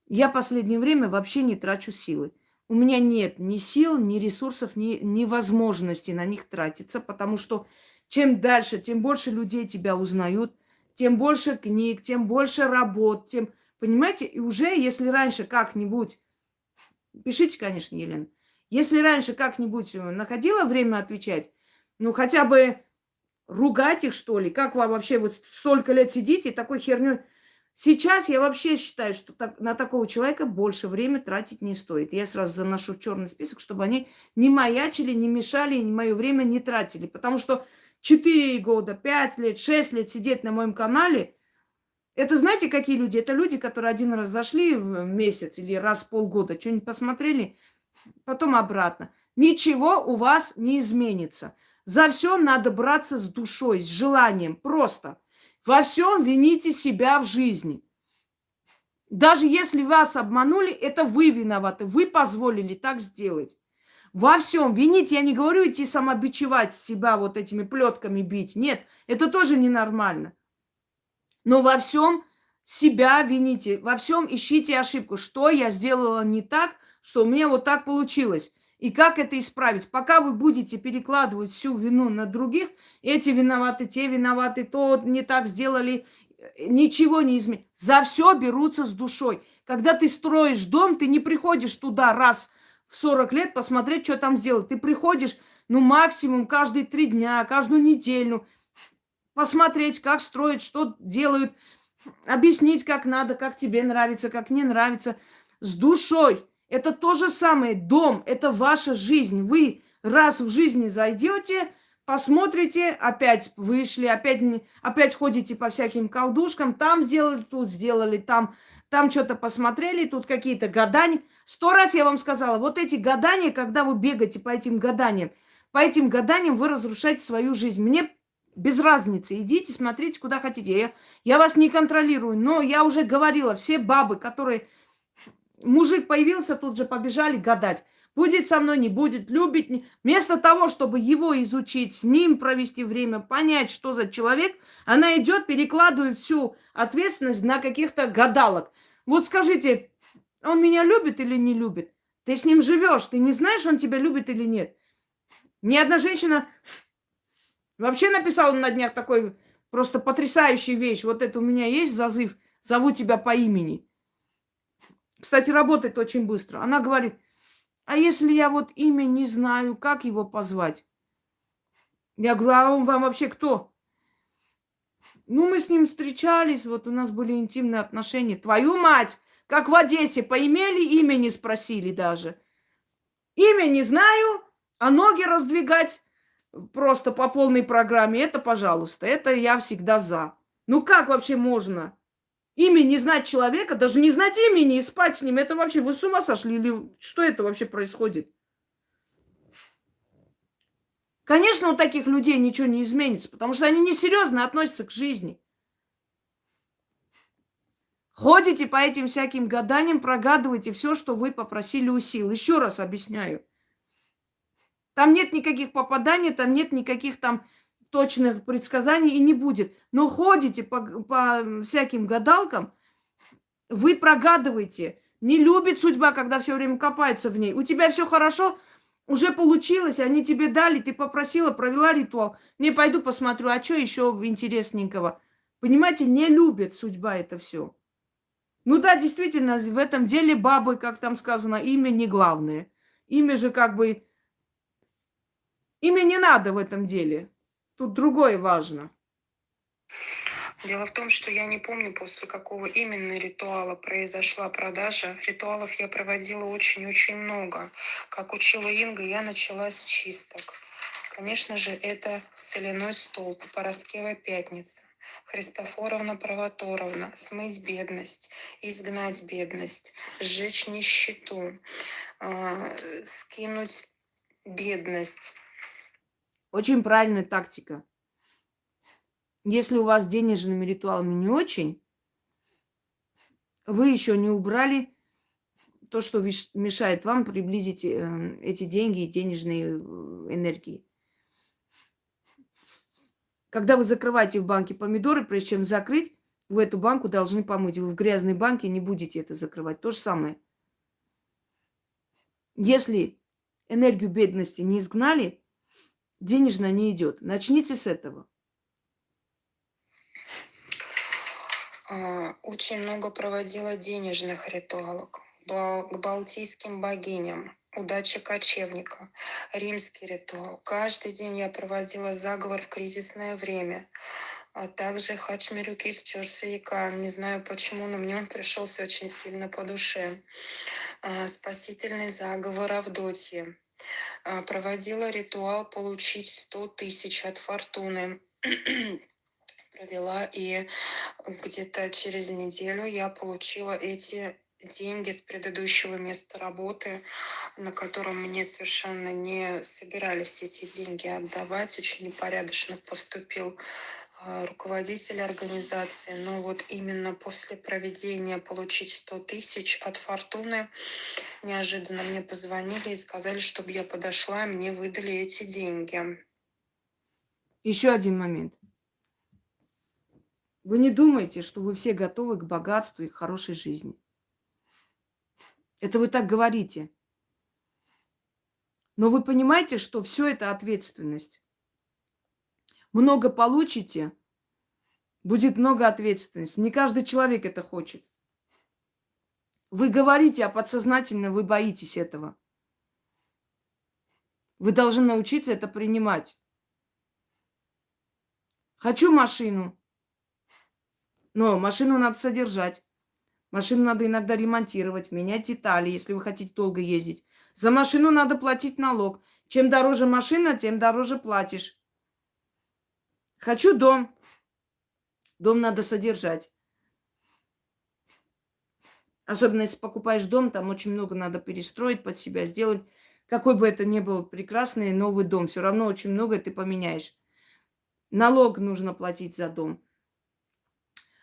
Я последнее время вообще не трачу силы. У меня нет ни сил, ни ресурсов, ни, ни возможности на них тратиться, потому что чем дальше, тем больше людей тебя узнают, тем больше книг, тем больше работ, тем... Понимаете? И уже, если раньше как-нибудь... Пишите, конечно, Елена. Если раньше как-нибудь находила время отвечать, ну, хотя бы ругать их, что ли? Как вам вообще, вот столько лет сидите такой херню... Сейчас я вообще считаю, что так, на такого человека больше времени тратить не стоит. Я сразу заношу черный список, чтобы они не маячили, не мешали, не мое время не тратили. Потому что 4 года, 5 лет, 6 лет сидеть на моем канале, это знаете, какие люди? Это люди, которые один раз зашли в месяц или раз в полгода, что-нибудь посмотрели, потом обратно. Ничего у вас не изменится. За все надо браться с душой, с желанием. Просто. Во всем вините себя в жизни. Даже если вас обманули, это вы виноваты. Вы позволили так сделать. Во всем винить, я не говорю идти самобичевать себя вот этими плетками бить. Нет, это тоже ненормально. Но во всем себя вините, во всем ищите ошибку. Что я сделала не так, что у меня вот так получилось. И как это исправить? Пока вы будете перекладывать всю вину на других, эти виноваты, те виноваты, то не так сделали, ничего не изменится. За все берутся с душой. Когда ты строишь дом, ты не приходишь туда раз в 40 лет посмотреть, что там сделать. Ты приходишь, ну, максимум каждые три дня, каждую неделю, посмотреть, как строить, что делают, объяснить, как надо, как тебе нравится, как не нравится, с душой. Это то же самое. Дом – это ваша жизнь. Вы раз в жизни зайдете, посмотрите, опять вышли, опять, опять ходите по всяким колдушкам, там сделали, тут сделали, там, там что-то посмотрели, тут какие-то гадания. Сто раз я вам сказала, вот эти гадания, когда вы бегаете по этим гаданиям, по этим гаданиям вы разрушаете свою жизнь. Мне без разницы. Идите, смотрите, куда хотите. Я, я вас не контролирую, но я уже говорила, все бабы, которые Мужик появился, тут же побежали гадать. Будет со мной, не будет, любит. Не... Вместо того, чтобы его изучить, с ним провести время, понять, что за человек, она идет, перекладывает всю ответственность на каких-то гадалок. Вот скажите, он меня любит или не любит? Ты с ним живешь, ты не знаешь, он тебя любит или нет? Ни одна женщина вообще написала на днях такой просто потрясающую вещь. Вот это у меня есть зазыв, зову тебя по имени. Кстати, работает очень быстро. Она говорит, а если я вот имя не знаю, как его позвать? Я говорю, а он вам вообще кто? Ну, мы с ним встречались, вот у нас были интимные отношения. Твою мать, как в Одессе, поимели, имя не спросили даже. Имя не знаю, а ноги раздвигать просто по полной программе, это, пожалуйста, это я всегда за. Ну, как вообще можно? Имя не знать человека, даже не знать имени и спать с ним, это вообще вы с ума сошли или что это вообще происходит? Конечно, у таких людей ничего не изменится, потому что они несерьезно относятся к жизни. Ходите по этим всяким гаданиям, прогадываете все, что вы попросили у сил. Еще раз объясняю. Там нет никаких попаданий, там нет никаких там точных предсказаний и не будет. Но ходите по, по всяким гадалкам, вы прогадываете. Не любит судьба, когда все время копается в ней. У тебя все хорошо, уже получилось, они тебе дали, ты попросила, провела ритуал. Не пойду посмотрю, а что еще интересненького? Понимаете, не любит судьба это все. Ну да, действительно, в этом деле бабы, как там сказано, имя не главное. Имя же как бы... Имя не надо в этом деле. Тут другое важно. Дело в том, что я не помню, после какого именно ритуала произошла продажа. Ритуалов я проводила очень-очень много. Как учила Инга, я начала с чисток. Конечно же, это соляной столб, Пороскева пятница. Христофоровна Правоторовна, смыть бедность, изгнать бедность, сжечь нищету, а, скинуть бедность. Очень правильная тактика. Если у вас денежными ритуалами не очень, вы еще не убрали то, что мешает вам приблизить э, эти деньги и денежные э, энергии. Когда вы закрываете в банке помидоры, прежде чем закрыть, вы эту банку должны помыть. Вы в грязной банке не будете это закрывать. То же самое. Если энергию бедности не изгнали, денежная не идет. Начните с этого. А, очень много проводила денежных ритуалов к балтийским богиням, удача кочевника, римский ритуал. Каждый день я проводила заговор в кризисное время. А также Хачмирюкис Чорсаяка. Не знаю почему, но мне он пришелся очень сильно по душе. А, спасительный заговор Авдотьи. Проводила ритуал получить 100 тысяч от фортуны провела, и где-то через неделю я получила эти деньги с предыдущего места работы, на котором мне совершенно не собирались эти деньги отдавать. Очень непорядочно поступил а, руководитель организации. Но вот именно после проведения получить 100 тысяч от Фортуны неожиданно мне позвонили и сказали, чтобы я подошла, и мне выдали эти деньги. Еще один момент. Вы не думаете, что вы все готовы к богатству и к хорошей жизни. Это вы так говорите. Но вы понимаете, что все это ответственность. Много получите, будет много ответственности. Не каждый человек это хочет. Вы говорите, а подсознательно вы боитесь этого. Вы должны научиться это принимать. Хочу машину. Но машину надо содержать. Машину надо иногда ремонтировать, менять детали, если вы хотите долго ездить. За машину надо платить налог. Чем дороже машина, тем дороже платишь. Хочу дом. Дом надо содержать. Особенно если покупаешь дом, там очень много надо перестроить под себя, сделать. Какой бы это ни был прекрасный новый дом, все равно очень много ты поменяешь. Налог нужно платить за дом.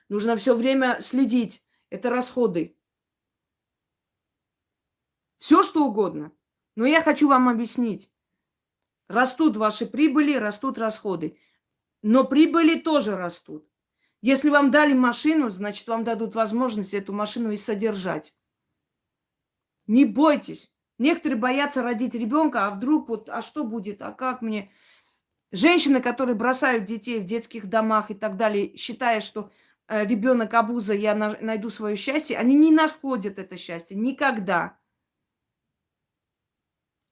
Нужно все время следить. Это расходы. Все, что угодно. Но я хочу вам объяснить. Растут ваши прибыли, растут расходы. Но прибыли тоже растут. Если вам дали машину, значит, вам дадут возможность эту машину и содержать. Не бойтесь. Некоторые боятся родить ребенка, а вдруг вот, а что будет, а как мне? Женщины, которые бросают детей в детских домах и так далее, считая, что Э, ребенок абуза, я найду свое счастье, они не находят это счастье никогда.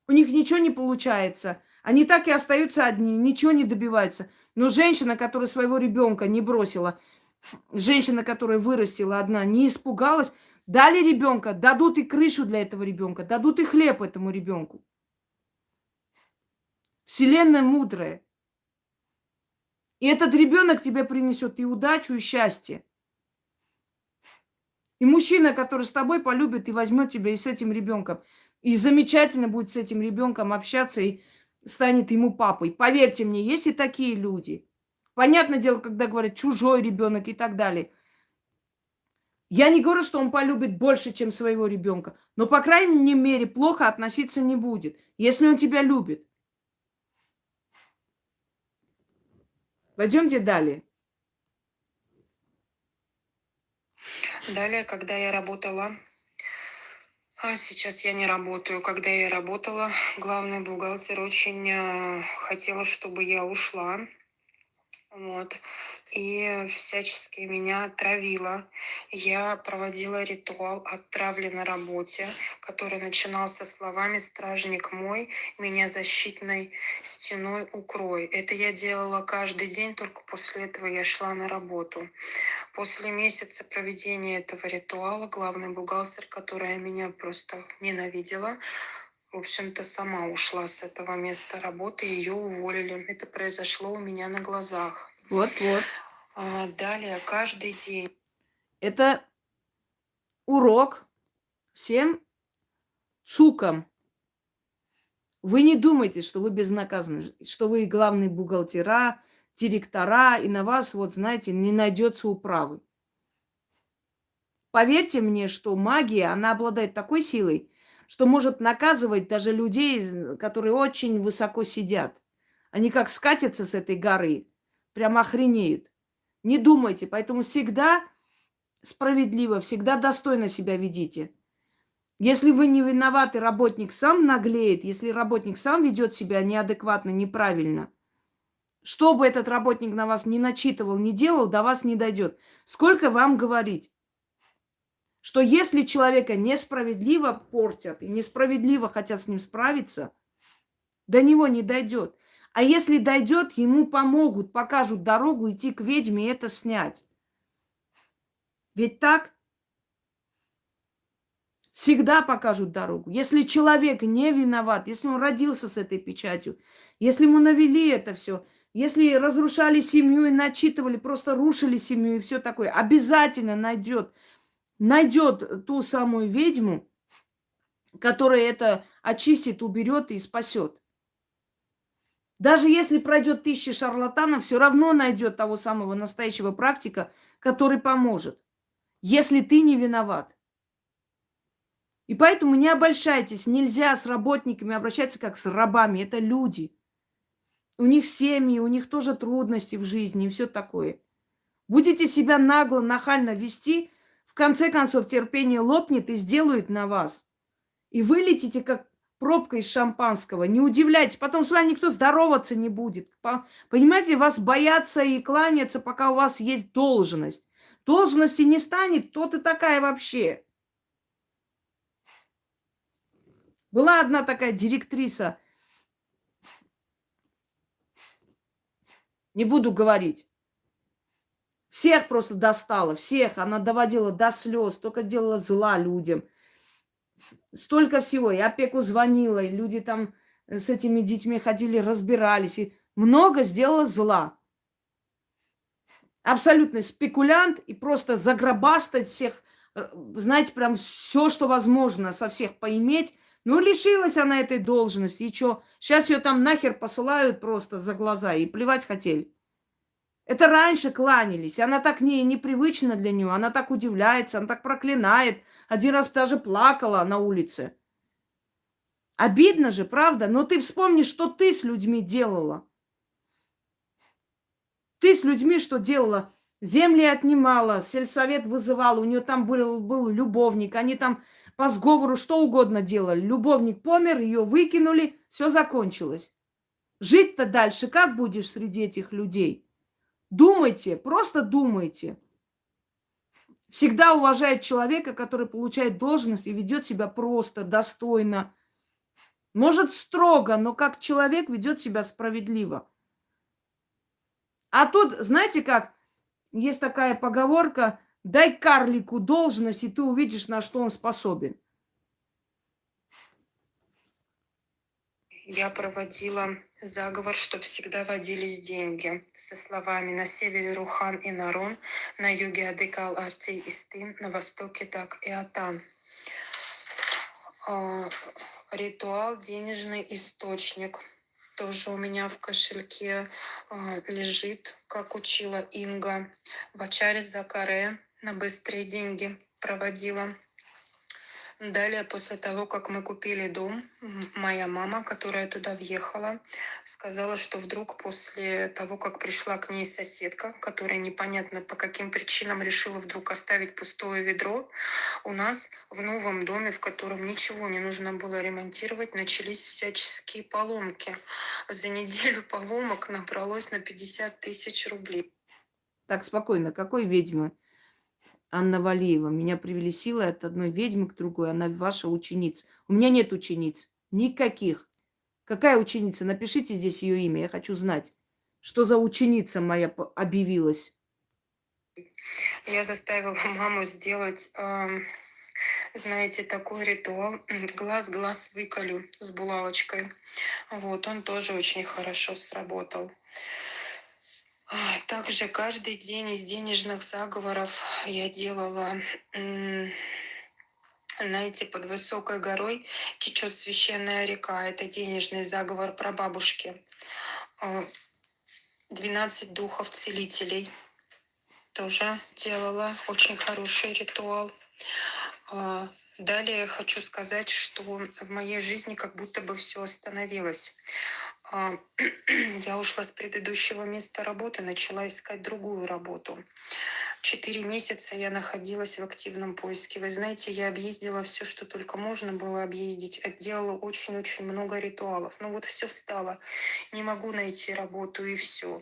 У них ничего не получается. Они так и остаются одни, ничего не добиваются. Но женщина, которая своего ребенка не бросила, женщина, которая вырастила одна, не испугалась, дали ребенка, дадут и крышу для этого ребенка, дадут и хлеб этому ребенку. Вселенная мудрая. И этот ребенок тебе принесет и удачу, и счастье. И мужчина, который с тобой полюбит и возьмет тебя и с этим ребенком. И замечательно будет с этим ребенком общаться и станет ему папой. Поверьте мне, есть и такие люди. Понятное дело, когда говорят чужой ребенок и так далее. Я не говорю, что он полюбит больше, чем своего ребенка, но, по крайней мере, плохо относиться не будет, если он тебя любит. Пойдемте далее. Далее, когда я работала, а сейчас я не работаю, когда я работала, главный бухгалтер очень э, хотела, чтобы я ушла. Вот. И всячески меня травила. Я проводила ритуал отравли на работе, который начинался словами «Стражник мой, меня защитной стеной укрой». Это я делала каждый день, только после этого я шла на работу. После месяца проведения этого ритуала главный бухгалтер, которая меня просто ненавидела, в общем-то, сама ушла с этого места работы, ее уволили. Это произошло у меня на глазах. Вот-вот. А, далее, каждый день. Это урок всем цукам. Вы не думайте, что вы безнаказаны, что вы главные бухгалтера, директора, и на вас, вот знаете, не найдется управы. Поверьте мне, что магия, она обладает такой силой, что может наказывать даже людей, которые очень высоко сидят. Они как скатятся с этой горы, прям охренеют. Не думайте, поэтому всегда справедливо, всегда достойно себя ведите. Если вы не виноваты, работник сам наглеет, если работник сам ведет себя неадекватно, неправильно, что бы этот работник на вас не начитывал, не делал, до вас не дойдет. Сколько вам говорить? Что если человека несправедливо портят и несправедливо хотят с ним справиться, до него не дойдет. А если дойдет, ему помогут, покажут дорогу идти к ведьме и это снять. Ведь так? Всегда покажут дорогу. Если человек не виноват, если он родился с этой печатью, если ему навели это все, если разрушали семью и начитывали, просто рушили семью и все такое, обязательно найдет, найдет ту самую ведьму, которая это очистит, уберет и спасет. Даже если пройдет тысячи шарлатанов, все равно найдет того самого настоящего практика, который поможет, если ты не виноват. И поэтому не обольщайтесь, нельзя с работниками обращаться как с рабами, это люди. У них семьи, у них тоже трудности в жизни и все такое. Будете себя нагло, нахально вести, в конце концов терпение лопнет и сделают на вас. И вылетите как пробка из шампанского. Не удивляйтесь, потом с вами никто здороваться не будет. Понимаете, вас боятся и кланяться, пока у вас есть должность. Должности не станет, кто ты такая вообще? Была одна такая директриса, не буду говорить. Всех просто достала, всех. Она доводила до слез, только делала зла людям столько всего. И опеку звонила, и люди там э, с этими детьми ходили, разбирались. И много сделала зла. Абсолютный спекулянт и просто загробастать всех, э, знаете, прям все, что возможно, со всех поиметь. Ну, лишилась она этой должности. И что? Сейчас ее там нахер посылают просто за глаза и плевать хотели. Это раньше кланялись. Она так не, непривычно для нее. Она так удивляется, она так проклинает. Один раз даже плакала на улице. Обидно же, правда? Но ты вспомни, что ты с людьми делала. Ты с людьми что делала? Земли отнимала, сельсовет вызывала, у нее там был, был любовник, они там по сговору что угодно делали. Любовник помер, ее выкинули, все закончилось. Жить-то дальше как будешь среди этих людей? Думайте, просто думайте всегда уважает человека, который получает должность и ведет себя просто, достойно. Может, строго, но как человек ведет себя справедливо. А тут, знаете как, есть такая поговорка, дай карлику должность, и ты увидишь, на что он способен. Я проводила заговор, чтобы всегда водились деньги. Со словами «На севере Рухан и Нарон, на юге Адыкал, Арций и Стын, на востоке так и Атан». А, ритуал «Денежный источник». Тоже у меня в кошельке а, лежит, как учила Инга. В Ачаре Закаре на быстрые деньги проводила. Далее, после того, как мы купили дом, моя мама, которая туда въехала, сказала, что вдруг после того, как пришла к ней соседка, которая непонятно по каким причинам решила вдруг оставить пустое ведро, у нас в новом доме, в котором ничего не нужно было ремонтировать, начались всяческие поломки. За неделю поломок набралось на 50 тысяч рублей. Так, спокойно. Какой ведьмы? Анна Валиева. Меня привели силой от одной ведьмы к другой. Она ваша ученица. У меня нет учениц. Никаких. Какая ученица? Напишите здесь ее имя. Я хочу знать, что за ученица моя объявилась. Я заставила маму сделать, ам, знаете, такой ритуал. Глаз-глаз выколю с булавочкой. Вот, он тоже очень хорошо сработал. Также каждый день из денежных заговоров я делала, знаете, под высокой горой течет священная река. Это денежный заговор прабабушки. А, 12 духов целителей тоже делала. Очень хороший ритуал. А, Далее хочу сказать, что в моей жизни как будто бы все остановилось. А, Я ушла с предыдущего места работы, начала искать другую работу. Четыре месяца я находилась в активном поиске. Вы знаете, я объездила все, что только можно было объездить. Делала очень-очень много ритуалов. Ну вот все встало. Не могу найти работу и все.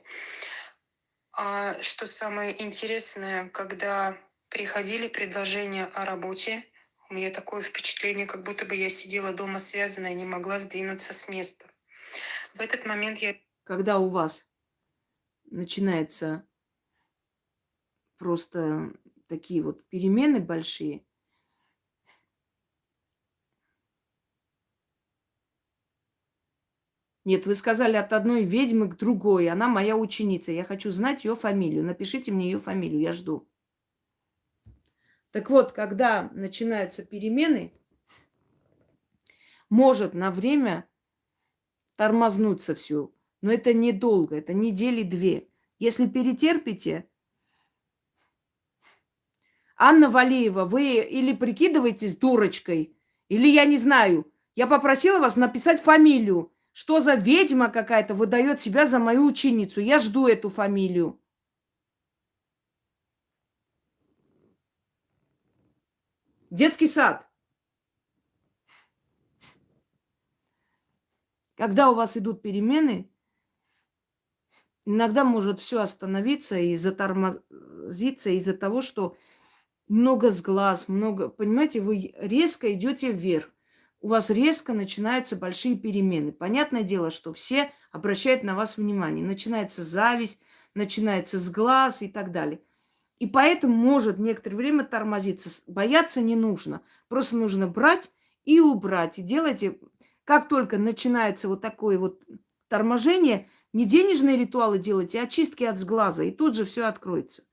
А что самое интересное, когда приходили предложения о работе, у меня такое впечатление, как будто бы я сидела дома связанная, не могла сдвинуться с места. В этот момент я Когда у вас начинается просто такие вот перемены большие, Нет, вы сказали от одной ведьмы к другой. Она моя ученица. Я хочу знать ее фамилию. Напишите мне ее фамилию, я жду. Так вот, когда начинаются перемены, может на время тормознуться все. Но это недолго, это недели две. Если перетерпите, Анна Валеева, вы или прикидываетесь дурочкой, или я не знаю. Я попросила вас написать фамилию. Что за ведьма какая-то выдает себя за мою ученицу? Я жду эту фамилию. Детский сад. Когда у вас идут перемены, иногда может все остановиться и затормозиться из-за того, что много сглаз, много, понимаете, вы резко идете вверх. У вас резко начинаются большие перемены. Понятное дело, что все обращают на вас внимание. Начинается зависть, начинается сглаз и так далее. И поэтому может некоторое время тормозиться. Бояться не нужно. Просто нужно брать и убрать. И делайте, как только начинается вот такое вот торможение, не денежные ритуалы делайте, а чистки от сглаза. И тут же все откроется.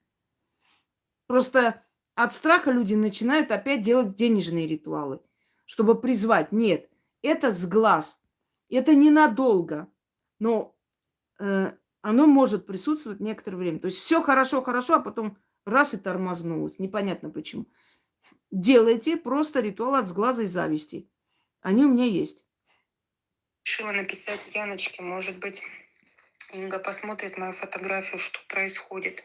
Просто от страха люди начинают опять делать денежные ритуалы, чтобы призвать. Нет, это сглаз. Это ненадолго. Но э, оно может присутствовать некоторое время. То есть все хорошо, хорошо, а потом раз и тормознулось. Непонятно почему. Делайте просто ритуал от сглаза и зависти. Они у меня есть. Решила написать Яночке, может быть, Инга посмотрит мою фотографию, что происходит.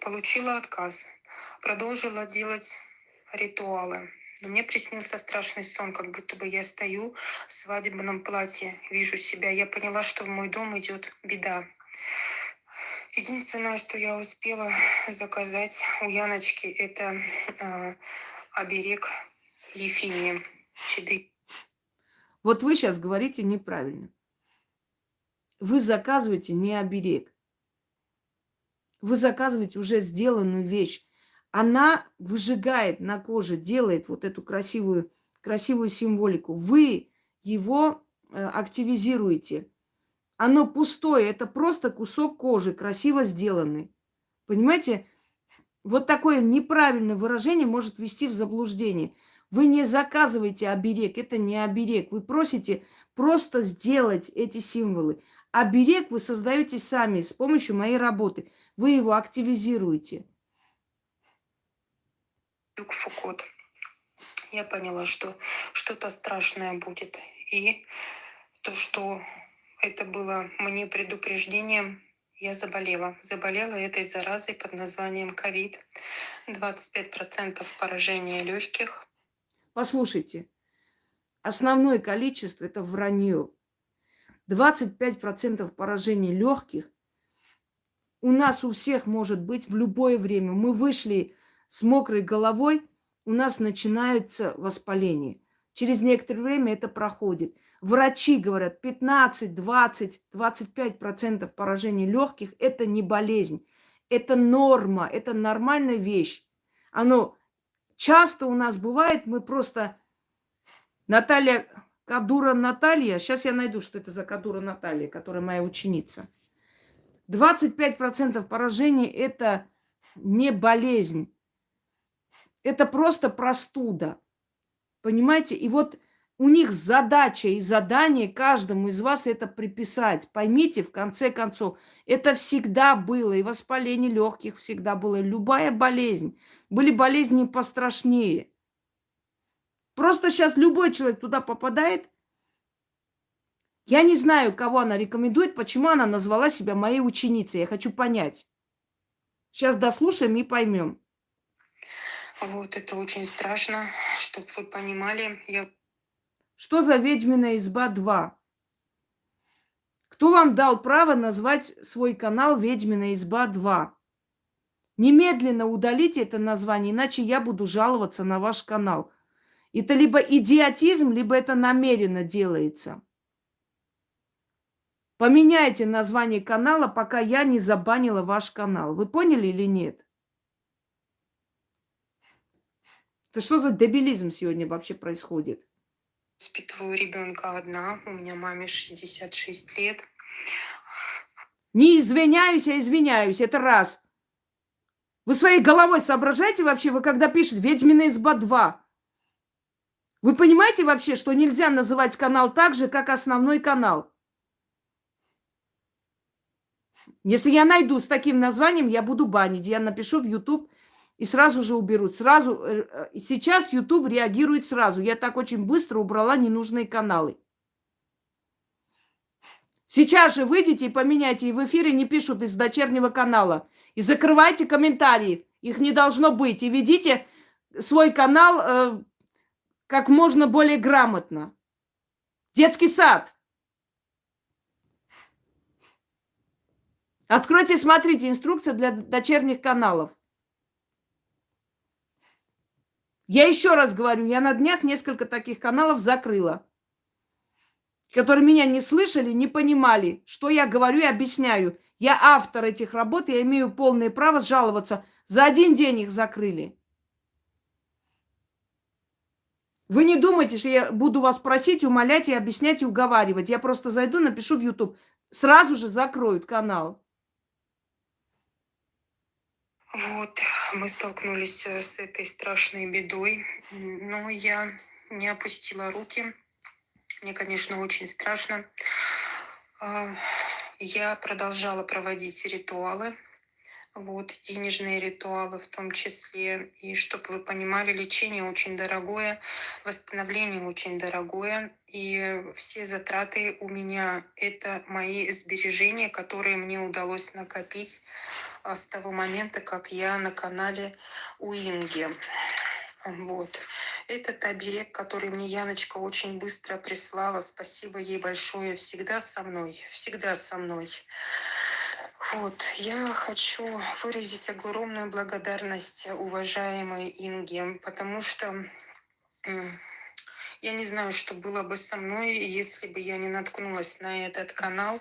Получила отказ. Продолжила делать ритуалы. Но мне приснился страшный сон, как будто бы я стою в свадебном платье, вижу себя. Я поняла, что в мой дом идет беда. Единственное, что я успела заказать у Яночки, это э, оберег Ефимии Чеды. Вот вы сейчас говорите неправильно. Вы заказываете не оберег. Вы заказываете уже сделанную вещь. Она выжигает на коже, делает вот эту красивую, красивую символику. Вы его э, активизируете. Оно пустое, это просто кусок кожи, красиво сделанный. Понимаете? Вот такое неправильное выражение может ввести в заблуждение. Вы не заказываете оберег, это не оберег. Вы просите просто сделать эти символы. Оберег вы создаете сами с помощью моей работы. Вы его активизируете. Юг Фукут. Я поняла, что что-то страшное будет. И то, что это было мне предупреждением, я заболела. Заболела этой заразой под названием ковид. 25% поражения легких. Послушайте, основное количество это вранье. 25% поражений легких у нас у всех может быть в любое время. Мы вышли с мокрой головой, у нас начинается воспаление. Через некоторое время это проходит. Врачи говорят, 15, 20, 25 процентов поражений легких – это не болезнь. Это норма, это нормальная вещь. Оно часто у нас бывает, мы просто... Наталья, Кадура Наталья, сейчас я найду, что это за Кадура Наталья, которая моя ученица. 25% поражений – это не болезнь. Это просто простуда. Понимаете? И вот у них задача и задание каждому из вас это приписать. Поймите, в конце концов, это всегда было. И воспаление легких всегда было. Любая болезнь. Были болезни пострашнее. Просто сейчас любой человек туда попадает. Я не знаю, кого она рекомендует, почему она назвала себя моей ученицей. Я хочу понять. Сейчас дослушаем и поймем. Вот, это очень страшно, чтобы вы понимали. Я... Что за ведьмина изба 2? Кто вам дал право назвать свой канал Ведьмина изба 2? Немедленно удалите это название, иначе я буду жаловаться на ваш канал. Это либо идиотизм, либо это намеренно делается. Поменяйте название канала, пока я не забанила ваш канал. Вы поняли или нет? Это что за дебилизм сегодня вообще происходит? Воспитываю ребенка одна, у меня маме 66 лет. Не извиняюсь, а извиняюсь, это раз. Вы своей головой соображаете вообще, вы когда пишете «Ведьмина изба 2»? Вы понимаете вообще, что нельзя называть канал так же, как основной канал? Если я найду с таким названием, я буду банить. Я напишу в YouTube и сразу же уберут. Сразу, э, э, сейчас YouTube реагирует сразу. Я так очень быстро убрала ненужные каналы. Сейчас же выйдите и поменяйте. И в эфире не пишут из дочернего канала. И закрывайте комментарии. Их не должно быть. И ведите свой канал э, как можно более грамотно. Детский сад. Откройте, смотрите, инструкция для дочерних каналов. Я еще раз говорю, я на днях несколько таких каналов закрыла, которые меня не слышали, не понимали, что я говорю и объясняю. Я автор этих работ, я имею полное право жаловаться. За один день их закрыли. Вы не думайте, что я буду вас просить, умолять и объяснять и уговаривать. Я просто зайду, напишу в YouTube. Сразу же закроют канал. Вот, мы столкнулись э, с этой страшной бедой, но я не опустила руки. Мне, конечно, очень страшно. А, я продолжала проводить ритуалы, вот, денежные ритуалы в том числе. И чтобы вы понимали, лечение очень дорогое, восстановление очень дорогое. И все затраты у меня — это мои сбережения, которые мне удалось накопить а, с того момента, как я на канале у Инги. Вот. Этот оберег, который мне Яночка очень быстро прислала, спасибо ей большое, всегда со мной, всегда со мной. Вот, я хочу выразить огромную благодарность уважаемой Инге, потому что я не знаю, что было бы со мной, если бы я не наткнулась на этот канал.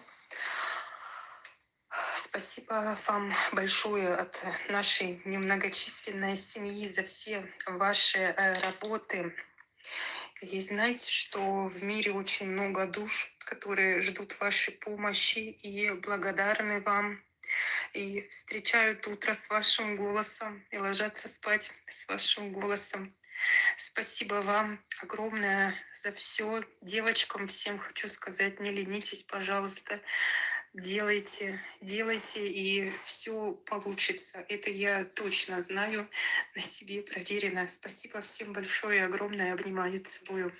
Спасибо вам большое от нашей немногочисленной семьи за все ваши э, работы. И знаете, что в мире очень много душ, которые ждут вашей помощи и благодарны вам. И встречают утро с вашим голосом и ложатся спать с вашим голосом. Спасибо вам огромное за все. Девочкам всем хочу сказать, не ленитесь, пожалуйста делайте, делайте, и все получится. Это я точно знаю, на себе проверено. Спасибо всем большое, огромное, обнимаю, целую.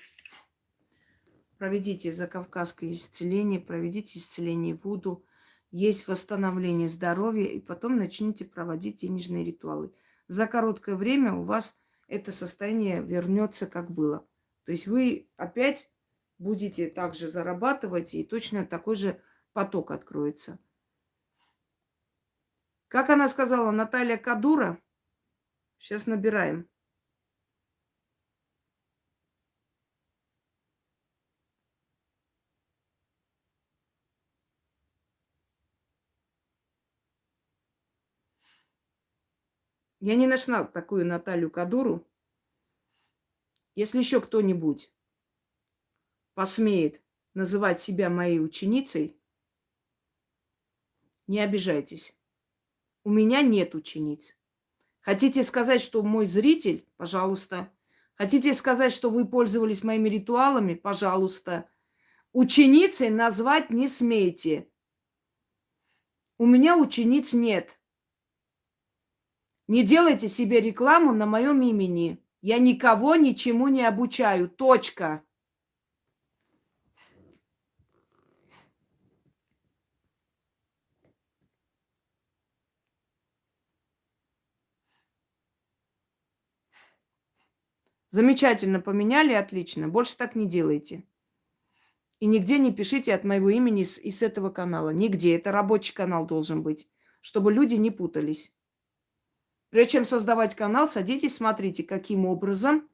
Проведите за Кавказское исцеление, проведите исцеление Вуду. Есть восстановление здоровья, и потом начните проводить денежные ритуалы. За короткое время у вас это состояние вернется, как было. То есть вы опять будете также зарабатывать и точно такой же поток откроется. Как она сказала, Наталья Кадура? Сейчас набираем. Я не нашла такую Наталью Кадуру. Если еще кто-нибудь посмеет называть себя моей ученицей, не обижайтесь. У меня нет учениц. Хотите сказать, что мой зритель? Пожалуйста. Хотите сказать, что вы пользовались моими ритуалами? Пожалуйста. Ученицей назвать не смейте. У меня учениц нет. Не делайте себе рекламу на моем имени. Я никого ничему не обучаю. Точка. Замечательно поменяли, отлично. Больше так не делайте. И нигде не пишите от моего имени с, из этого канала. Нигде. Это рабочий канал должен быть, чтобы люди не путались. Прежде чем создавать канал, садитесь, смотрите, каким образом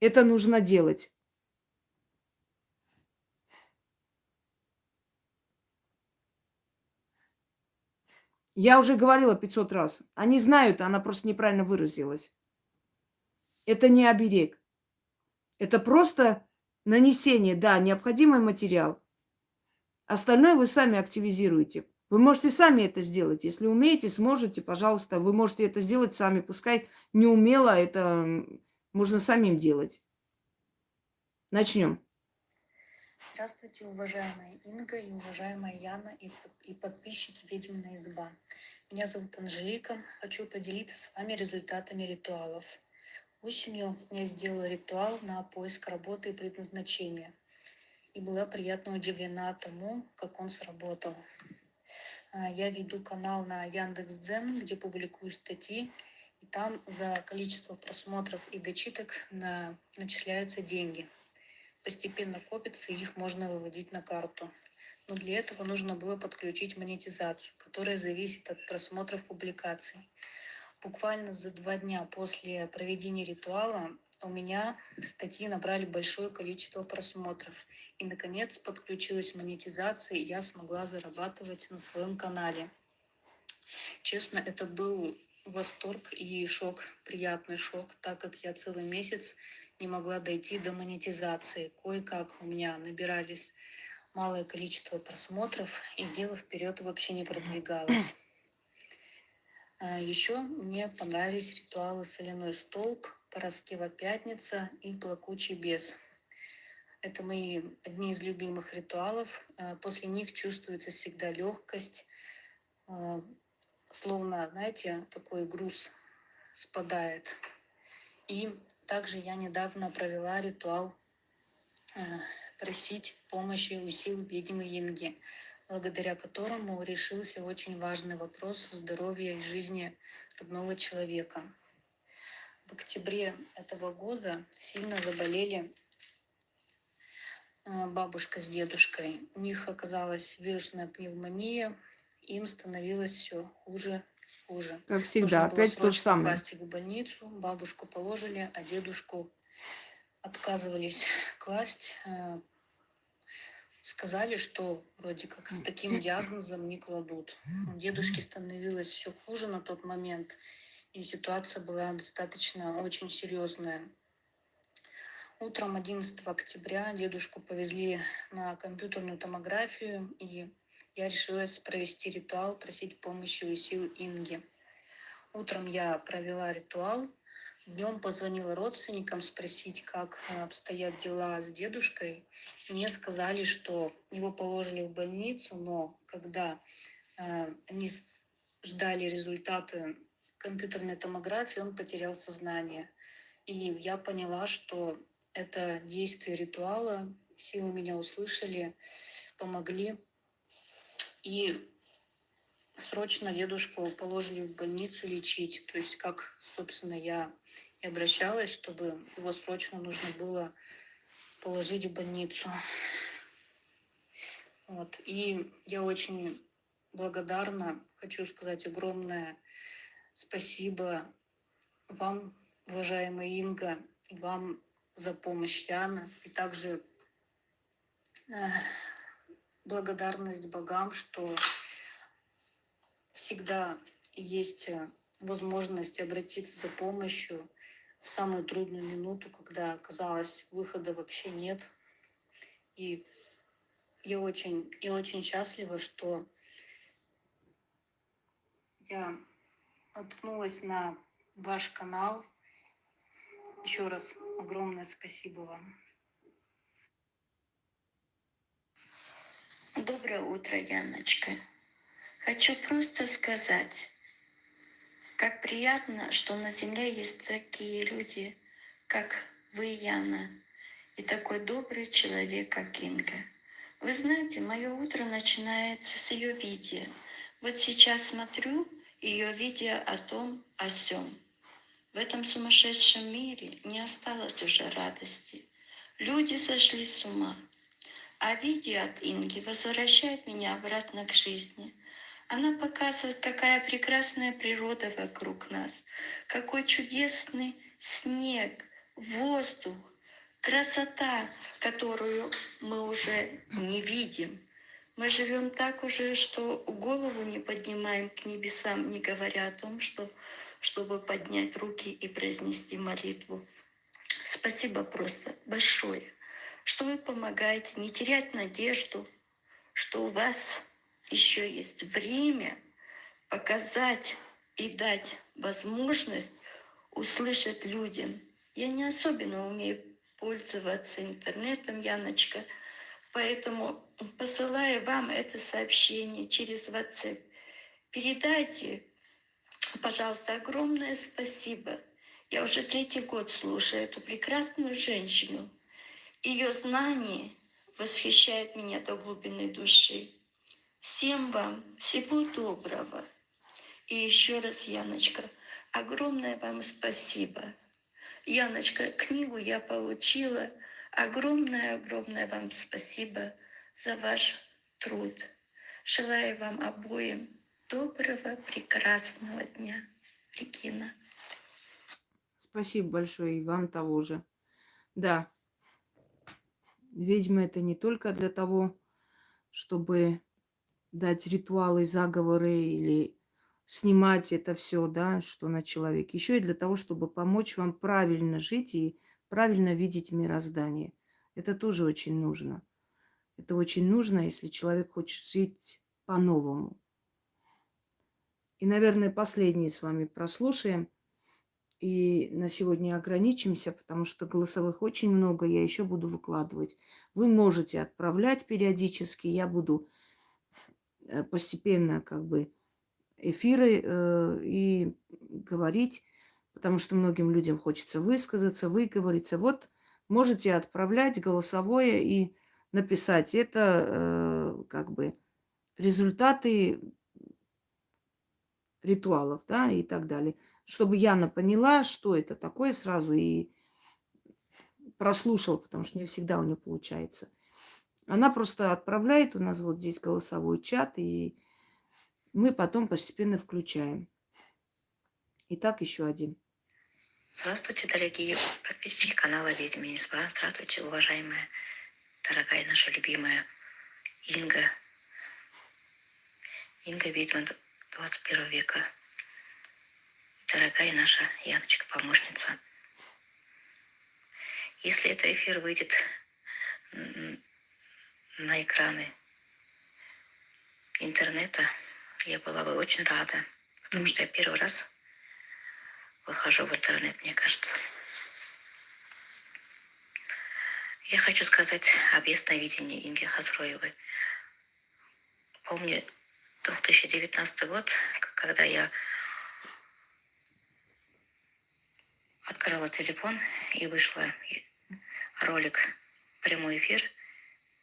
это нужно делать. Я уже говорила 500 раз. Они знают, она просто неправильно выразилась. Это не оберег. Это просто нанесение, да, необходимый материал. Остальное вы сами активизируете. Вы можете сами это сделать. Если умеете, сможете, пожалуйста, вы можете это сделать сами. Пускай не умело, это можно самим делать. Начнем. Здравствуйте, уважаемая Инга и уважаемая Яна и, подписчики «Ведьмина изба». Меня зовут Анжелика. Хочу поделиться с вами результатами ритуалов. Осенью я сделала ритуал на поиск работы и предназначения. И была приятно удивлена тому, как он сработал. А, я веду канал на Яндекс.Дзен, где публикую статьи, и там за количество просмотров и дочиток на, начисляются деньги. Постепенно копятся, их можно выводить на карту. Но для этого нужно было подключить монетизацию, которая зависит от просмотров публикаций. Буквально за два дня после проведения ритуала у меня статьи набрали большое количество просмотров. И, наконец, подключилась монетизация, и я смогла зарабатывать на своем канале. Честно, это был восторг и шок, приятный шок, так как я целый месяц не могла дойти до монетизации. Кое-как у меня набирались малое количество просмотров, и дело вперед вообще не продвигалось. А Еще мне понравились ритуалы «Соляной столб», «Пороскева пятница» и «Плакучий бес». Это мои одни из любимых ритуалов. Э, после них чувствуется всегда легкость, э, словно, знаете, такой груз спадает. И также я недавно провела ритуал э, просить помощи у сил ведьмы Инги, благодаря которому решился очень важный вопрос здоровья и жизни родного человека. В октябре этого года сильно заболели бабушка с дедушкой. У них оказалась вирусная пневмония, им становилось все хуже, хуже. Как всегда, Нужно опять то же самое. класть в больницу, бабушку положили, а дедушку отказывались класть. Э, сказали, что вроде как с таким диагнозом не кладут. У дедушки становилось все хуже на тот момент, и ситуация была достаточно очень серьезная. Утром 11 октября дедушку повезли на компьютерную томографию, и я решилась провести ритуал, просить помощи у сил Инги. Утром я провела ритуал, днем позвонила родственникам спросить, как обстоят дела с дедушкой. Мне сказали, что его положили в больницу, но когда э, они ждали результаты компьютерной томографии, он потерял сознание. И я поняла, что это действие ритуала. Силы меня услышали, помогли. И срочно дедушку положили в больницу лечить. То есть, как, собственно, я и обращалась, чтобы его срочно нужно было положить в больницу. Вот. И я очень благодарна. Хочу сказать огромное спасибо вам, уважаемая Инга, вам за помощь Яна. И также э, благодарность богам, что всегда есть э, возможность обратиться за помощью в самую трудную минуту, когда казалось выхода вообще нет. И я очень, я очень счастлива, что я наткнулась на ваш канал. Еще раз огромное спасибо вам. Доброе утро, Яночка. Хочу просто сказать, как приятно, что на Земле есть такие люди, как вы, Яна, и такой добрый человек, как Инга. Вы знаете, мое утро начинается с ее видео. Вот сейчас смотрю ее видео о том, о сём. В этом сумасшедшем мире не осталось уже радости. Люди сошли с ума. А видео от Инги возвращает меня обратно к жизни. Она показывает, какая прекрасная природа вокруг нас, какой чудесный снег, воздух, красота, которую мы уже не видим. Мы живем так уже, что голову не поднимаем к небесам, не говоря о том, что, чтобы поднять руки и произнести молитву. Спасибо просто большое, что вы помогаете не терять надежду, что у вас еще есть время показать и дать возможность услышать людям. Я не особенно умею пользоваться интернетом, Яночка, поэтому посылаю вам это сообщение через WhatsApp. Передайте, пожалуйста, огромное спасибо. Я уже третий год слушаю эту прекрасную женщину. Ее знания восхищают меня до глубины души. Всем вам всего доброго. И еще раз, Яночка, огромное вам спасибо. Яночка, книгу я получила. Огромное-огромное вам спасибо за ваш труд. Желаю вам обоим доброго, прекрасного дня. Регина. Спасибо большое и вам того же. Да, ведьма это не только для того, чтобы дать ритуалы, заговоры или снимать это все, да, что на человеке. Еще и для того, чтобы помочь вам правильно жить и правильно видеть мироздание. Это тоже очень нужно. Это очень нужно, если человек хочет жить по-новому. И, наверное, последние с вами прослушаем. И на сегодня ограничимся, потому что голосовых очень много, я еще буду выкладывать. Вы можете отправлять периодически, я буду Э, постепенно как бы эфиры э, и говорить, потому что многим людям хочется высказаться, выговориться. Вот можете отправлять голосовое и написать. Это э, как бы результаты ритуалов, да, и так далее. Чтобы Яна поняла, что это такое сразу и прослушала, потому что не всегда у нее получается. Она просто отправляет, у нас вот здесь голосовой чат, и мы потом постепенно включаем. Итак, еще один. Здравствуйте, дорогие подписчики канала «Ведьмы Несва». Здравствуйте, уважаемая, дорогая наша любимая Инга. Инга ведьма 21 века. Дорогая наша Яночка, помощница. Если этот эфир выйдет на экраны интернета, я была бы очень рада, потому что я первый раз выхожу в интернет, мне кажется. Я хочу сказать об ясновидении Инги Хазроевой. Помню 2019 год, когда я открыла телефон и вышла ролик прямой эфир –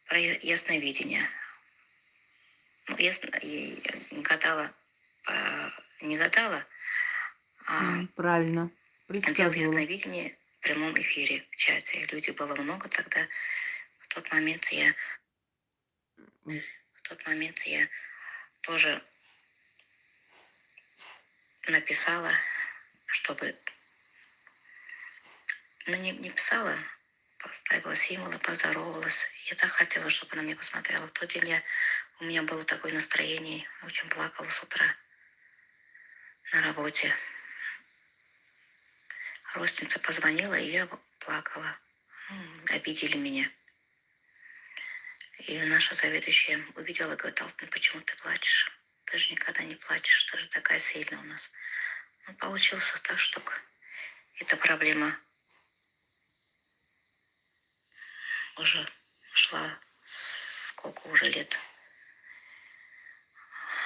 про ясновидение. Ну, ясно, гадала, не гадала, а Правильно. делала ясновидение в прямом эфире в чате. Людей было много тогда. В тот момент я в тот момент я тоже написала, чтобы... Ну, не, не писала, поставила символы, поздоровалась. Я так хотела, чтобы она мне посмотрела. В тот день я, у меня было такое настроение, очень плакала с утра на работе. Родственница позвонила, и я плакала. Обидели меня. И наша заведующая увидела, говорит, Алтын, почему ты плачешь? Ты же никогда не плачешь, ты же такая сильная у нас. Ну, получилось так, что эта проблема уже шла сколько уже лет.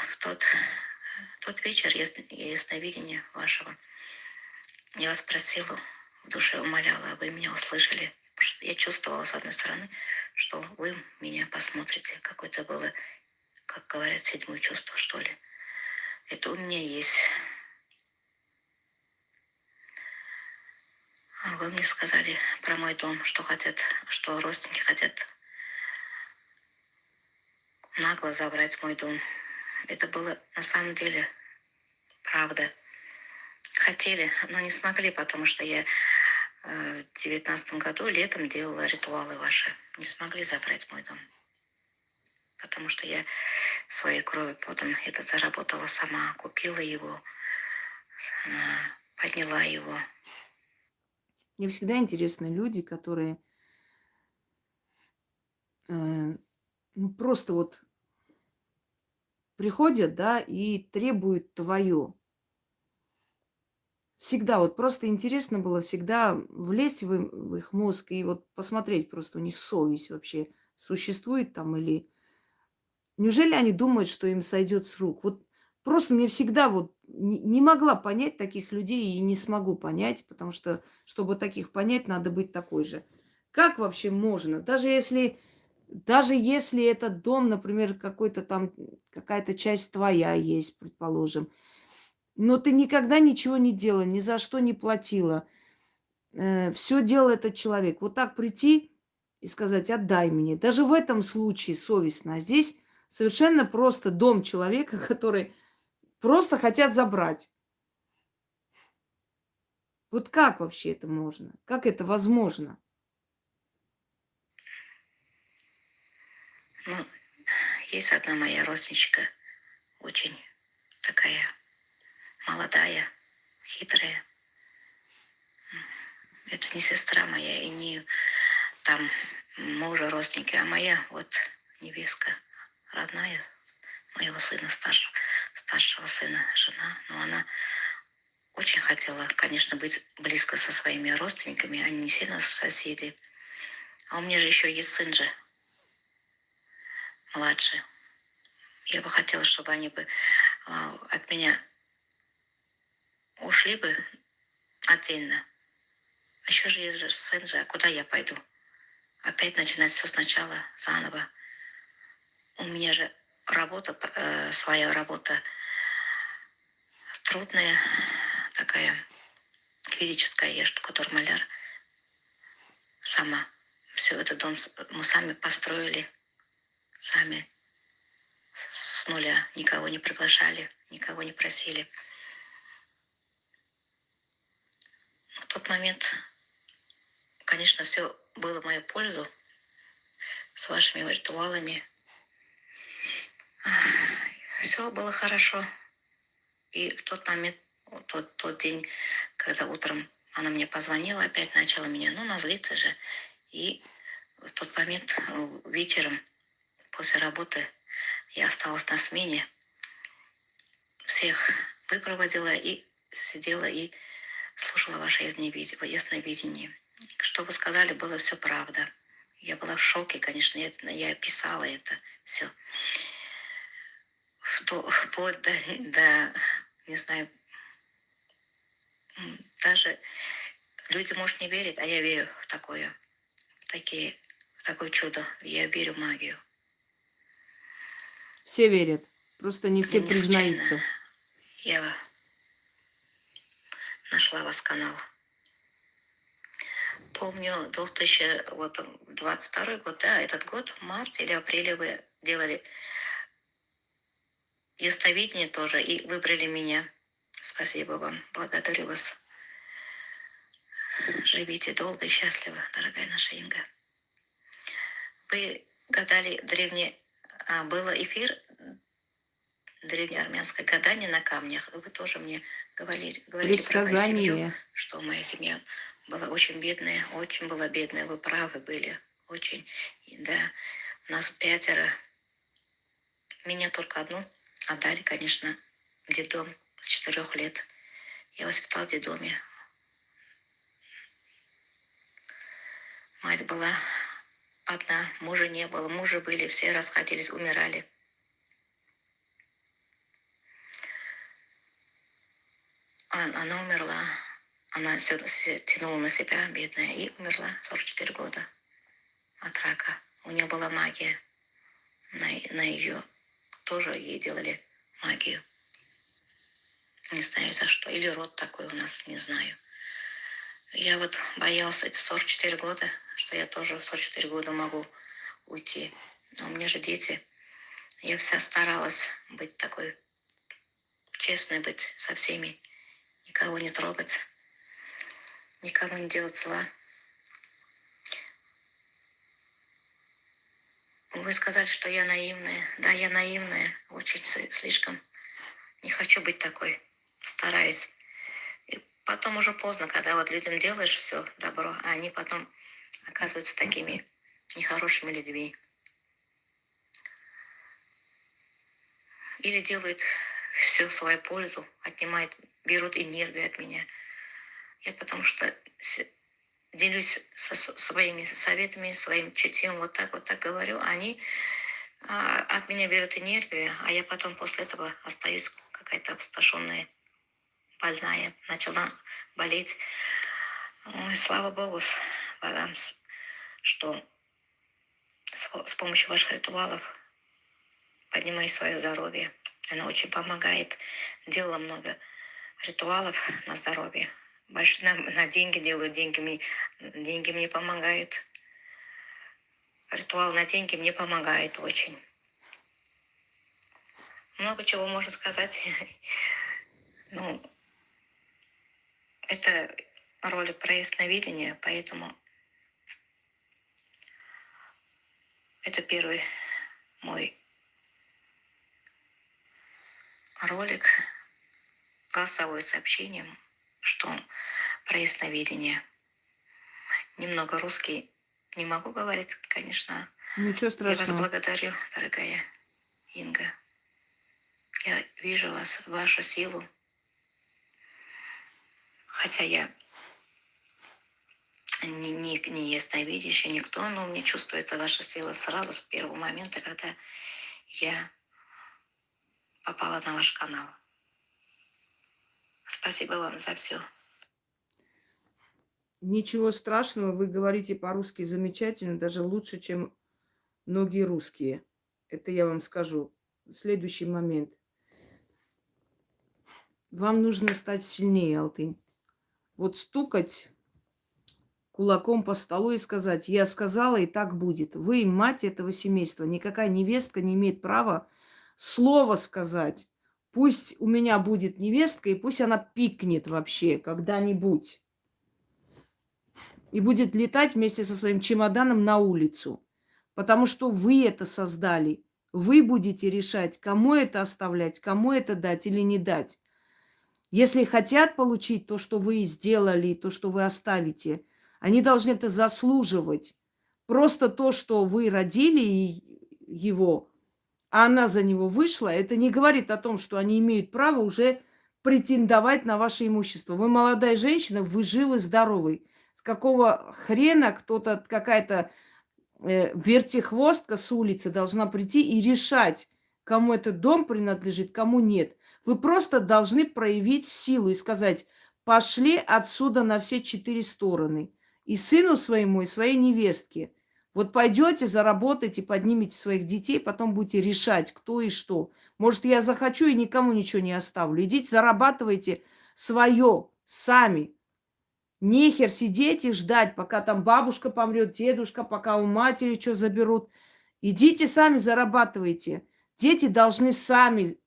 В тот, тот вечер ясно- ясновидения вашего я вас просила, в душе умоляла, вы меня услышали. Я чувствовала, с одной стороны, что вы меня посмотрите. Какое-то было, как говорят, седьмое чувство, что ли. Это у меня есть. А Вы мне сказали про мой дом, что хотят, что родственники хотят нагло забрать мой дом. Это было на самом деле правда. Хотели, но не смогли, потому что я девятнадцатом году летом делала ритуалы ваши. Не смогли забрать мой дом. Потому что я своей кровью потом это заработала сама, купила его, подняла его. Мне всегда интересны люди, которые э, ну, просто вот приходят, да, и требуют твое. Всегда вот просто интересно было всегда влезть в, в их мозг и вот посмотреть просто у них совесть вообще существует там или... Неужели они думают, что им сойдет с рук? Вот просто мне всегда вот не, не могла понять таких людей и не смогу понять, потому что, чтобы таких понять, надо быть такой же. Как вообще можно? Даже если, даже если этот дом, например, какой-то там, какая-то часть твоя есть, предположим, но ты никогда ничего не делала, ни за что не платила. все делал этот человек. Вот так прийти и сказать, отдай мне. Даже в этом случае совестно. А здесь совершенно просто дом человека, который просто хотят забрать. Вот как вообще это можно? Как это возможно? Ну, есть одна моя родственничка, очень такая молодая, хитрая. Это не сестра моя и не там мужа родственники, а моя вот невестка родная моего сына, старшего, старшего сына, жена. Но она очень хотела, конечно, быть близко со своими родственниками, они не сильно соседи. А у меня же еще есть сын же, младший. Я бы хотела, чтобы они бы а, от меня ушли бы отдельно. А еще же есть же сын же, а куда я пойду? Опять начинать все сначала, заново. У меня же работа, э, своя работа трудная, такая физическая. Я же который маляр сама. Все этот дом мы сами построили, сами с нуля. Никого не приглашали, никого не просили. В тот момент, конечно, все было в мою пользу с вашими ритуалами. Все было хорошо. И в тот момент, тот, тот день, когда утром она мне позвонила, опять начала меня, ну, назлиться же. И в тот момент э, вечером после работы я осталась на смене. Всех выпроводила и сидела и слушала ваше ясновидение. Что вы сказали, было все правда. Я была в шоке, конечно, я, я писала это все. Вплоть до, до, не знаю, даже люди, может, не верят, а я верю в такое, в такие, в такое чудо. Я верю в магию. Все верят. Просто не все Я не случайно. признаются. Я нашла вас канал. Помню, 2022 год, да, этот год, в марте или апреле вы делали ясновидение тоже, и выбрали меня. Спасибо вам, благодарю вас. Живите долго и счастливо, дорогая наша Инга. Вы гадали древние... А, было эфир древнеармянское гадание на камнях. Вы тоже мне говорили, говорили про мою семью, что моя семья была очень бедная, очень была бедная. Вы правы были, очень. И да, нас пятеро. Меня только одну отдали, конечно, в детдом с четырех лет. Я воспитал в детдоме. Мать была одна, мужа не было. Мужа были, все расходились, умирали. Она умерла. Она все тянула на себя, бедная, и умерла 44 года от рака. У нее была магия. На, на ее тоже ей делали магию. Не знаю за что. Или род такой у нас, не знаю. Я вот боялся эти 44 года, что я тоже в 44 года могу уйти. Но у меня же дети. Я вся старалась быть такой честной, быть со всеми. Никого не трогать. Никому не делать зла. Вы сказали, что я наивная. Да, я наивная. Очень слишком. Не хочу быть такой. Стараюсь. И потом уже поздно, когда вот людям делаешь все добро, а они потом оказываются такими нехорошими людьми. Или делают все в свою пользу, отнимают, берут энергию от меня. Я потому что делюсь со своими советами, своим чутьем, вот так, вот так говорю, а они а, от меня берут энергию, а я потом после этого остаюсь какая-то опустошенная, больная, начала болеть. Ой, слава Богу, богам, что с, с помощью ваших ритуалов поднимаю свое здоровье. Она очень помогает. Делала много ритуалов на здоровье. Больше на, на деньги делаю, деньги мне, деньги мне помогают. Ритуал на деньги мне помогает очень. Много чего можно сказать. Ну, это ролик про ясновидение, поэтому это первый мой ролик голосовое сообщение, что про ясновидение. Немного русский не могу говорить, конечно. Ничего Я вас страшного. благодарю, дорогая Инга. Я вижу вас, вашу силу. Хотя я не, не, не ясновидящий, никто, но мне чувствуется ваша сила сразу с первого момента, когда я попала на ваш канал. Спасибо вам за все. Ничего страшного, вы говорите по-русски замечательно, даже лучше, чем многие русские. Это я вам скажу. Следующий момент. Вам нужно стать сильнее, Алтынь. Вот стукать кулаком по столу и сказать, я сказала, и так будет. Вы мать этого семейства. Никакая невестка не имеет права слово сказать. Пусть у меня будет невестка, и пусть она пикнет вообще когда-нибудь и будет летать вместе со своим чемоданом на улицу. Потому что вы это создали. Вы будете решать, кому это оставлять, кому это дать или не дать. Если хотят получить то, что вы сделали, то, что вы оставите, они должны это заслуживать. Просто то, что вы родили его, а она за него вышла, это не говорит о том, что они имеют право уже претендовать на ваше имущество. Вы молодая женщина, вы живы, здоровы. С какого хрена кто-то, какая-то э, вертихвостка с улицы должна прийти и решать, кому этот дом принадлежит, кому нет. Вы просто должны проявить силу и сказать, пошли отсюда на все четыре стороны. И сыну своему, и своей невестке. Вот пойдете, заработаете, поднимете своих детей, потом будете решать, кто и что. Может, я захочу и никому ничего не оставлю. Идите, зарабатывайте свое сами. Нехер сидеть и ждать, пока там бабушка помрет, дедушка, пока у матери что заберут. Идите сами зарабатывайте. Дети должны сами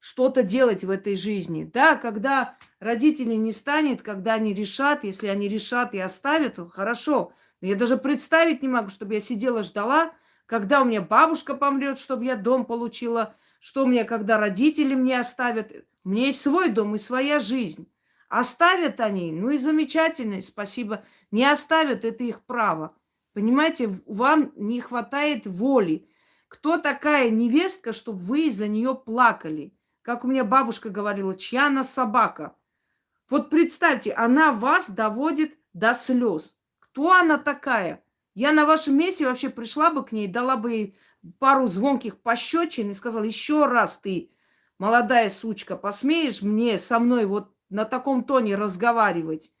что-то делать в этой жизни. Да, когда родителей не станет, когда они решат, если они решат и оставят, хорошо. Я даже представить не могу, чтобы я сидела, ждала, когда у меня бабушка помрет, чтобы я дом получила, что у меня, когда родители мне оставят. У меня есть свой дом и своя жизнь. Оставят они, ну и замечательно, спасибо. Не оставят, это их право. Понимаете, вам не хватает воли. Кто такая невестка, чтобы вы из-за нее плакали? Как у меня бабушка говорила, чья она собака? Вот представьте, она вас доводит до слез. Кто она такая? Я на вашем месте вообще пришла бы к ней, дала бы ей пару звонких пощечин и сказала, еще раз ты, молодая сучка, посмеешь мне со мной вот на таком тоне разговаривать,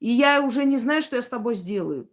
и я уже не знаю, что я с тобой сделаю.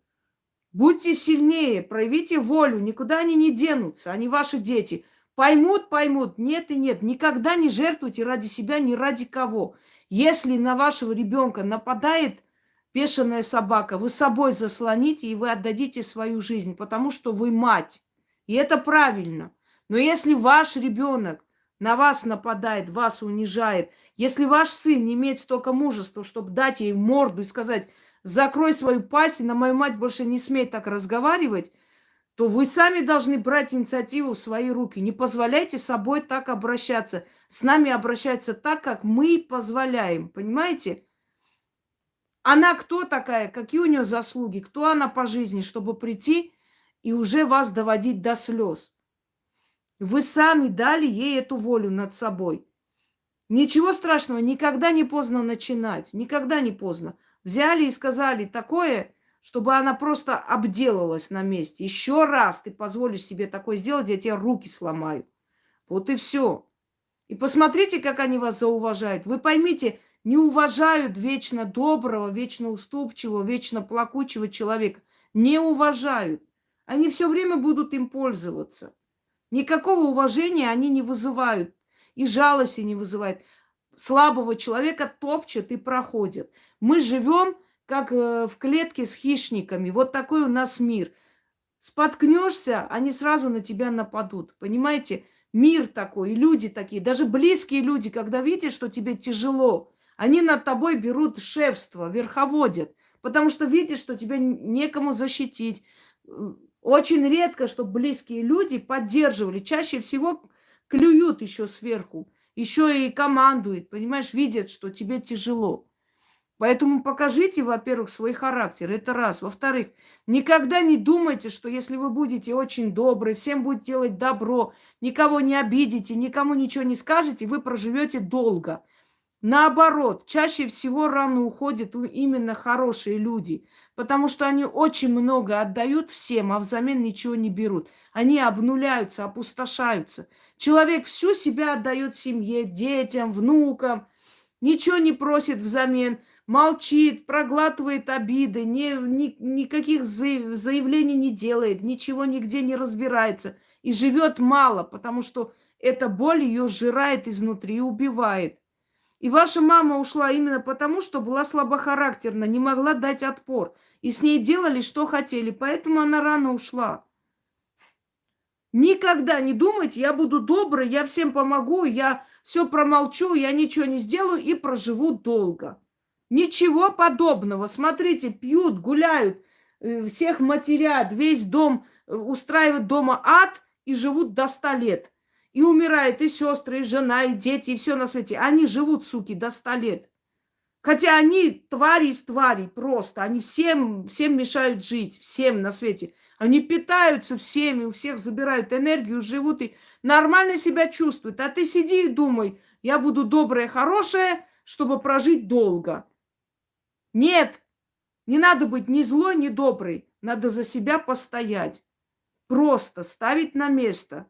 Будьте сильнее, проявите волю, никуда они не денутся, они ваши дети. Поймут, поймут, нет и нет. Никогда не жертвуйте ради себя, ни ради кого. Если на вашего ребенка нападает бешеная собака, вы собой заслоните, и вы отдадите свою жизнь, потому что вы мать. И это правильно. Но если ваш ребенок на вас нападает, вас унижает, если ваш сын не имеет столько мужества, чтобы дать ей морду и сказать, закрой свою пасть, и на мою мать больше не смей так разговаривать, то вы сами должны брать инициативу в свои руки. Не позволяйте собой так обращаться. С нами обращаются так, как мы позволяем. Понимаете? Она кто такая? Какие у нее заслуги? Кто она по жизни, чтобы прийти и уже вас доводить до слез? Вы сами дали ей эту волю над собой. Ничего страшного, никогда не поздно начинать. Никогда не поздно. Взяли и сказали такое, чтобы она просто обделалась на месте. Еще раз ты позволишь себе такое сделать, я тебе руки сломаю. Вот и все. И посмотрите, как они вас зауважают. Вы поймите, не уважают вечно доброго, вечно уступчивого, вечно плакучего человека. Не уважают. Они все время будут им пользоваться. Никакого уважения они не вызывают. И жалости не вызывают. Слабого человека топчет и проходит. Мы живем как э, в клетке с хищниками. Вот такой у нас мир. Споткнешься, они сразу на тебя нападут. Понимаете? Мир такой, и люди такие, даже близкие люди, когда видят, что тебе тяжело, они над тобой берут шефство, верховодят, потому что видят, что тебя некому защитить. Очень редко, чтобы близкие люди поддерживали. Чаще всего клюют еще сверху, еще и командуют, понимаешь, видят, что тебе тяжело. Поэтому покажите, во-первых, свой характер. Это раз. Во-вторых, никогда не думайте, что если вы будете очень добры, всем будете делать добро, никого не обидите, никому ничего не скажете, вы проживете долго. Наоборот, чаще всего рано уходят именно хорошие люди, потому что они очень много отдают всем, а взамен ничего не берут. Они обнуляются, опустошаются. Человек всю себя отдает семье, детям, внукам, ничего не просит взамен – молчит, проглатывает обиды, не, ни, никаких заявлений не делает, ничего нигде не разбирается и живет мало, потому что эта боль ее сжирает изнутри и убивает. И ваша мама ушла именно потому, что была слабохарактерна, не могла дать отпор. И с ней делали, что хотели, поэтому она рано ушла. Никогда не думайте, я буду добрый, я всем помогу, я все промолчу, я ничего не сделаю и проживу долго. Ничего подобного. Смотрите, пьют, гуляют, э, всех матерят, весь дом э, устраивают дома ад и живут до ста лет. И умирают и сестры, и жена, и дети, и все на свете. Они живут, суки, до ста лет. Хотя они твари из тварей просто. Они всем, всем мешают жить, всем на свете. Они питаются всеми, у всех забирают энергию, живут и нормально себя чувствуют. А ты сиди и думай, я буду добрая, хорошая, чтобы прожить долго. Нет, не надо быть ни злой, ни добрый. Надо за себя постоять. Просто ставить на место.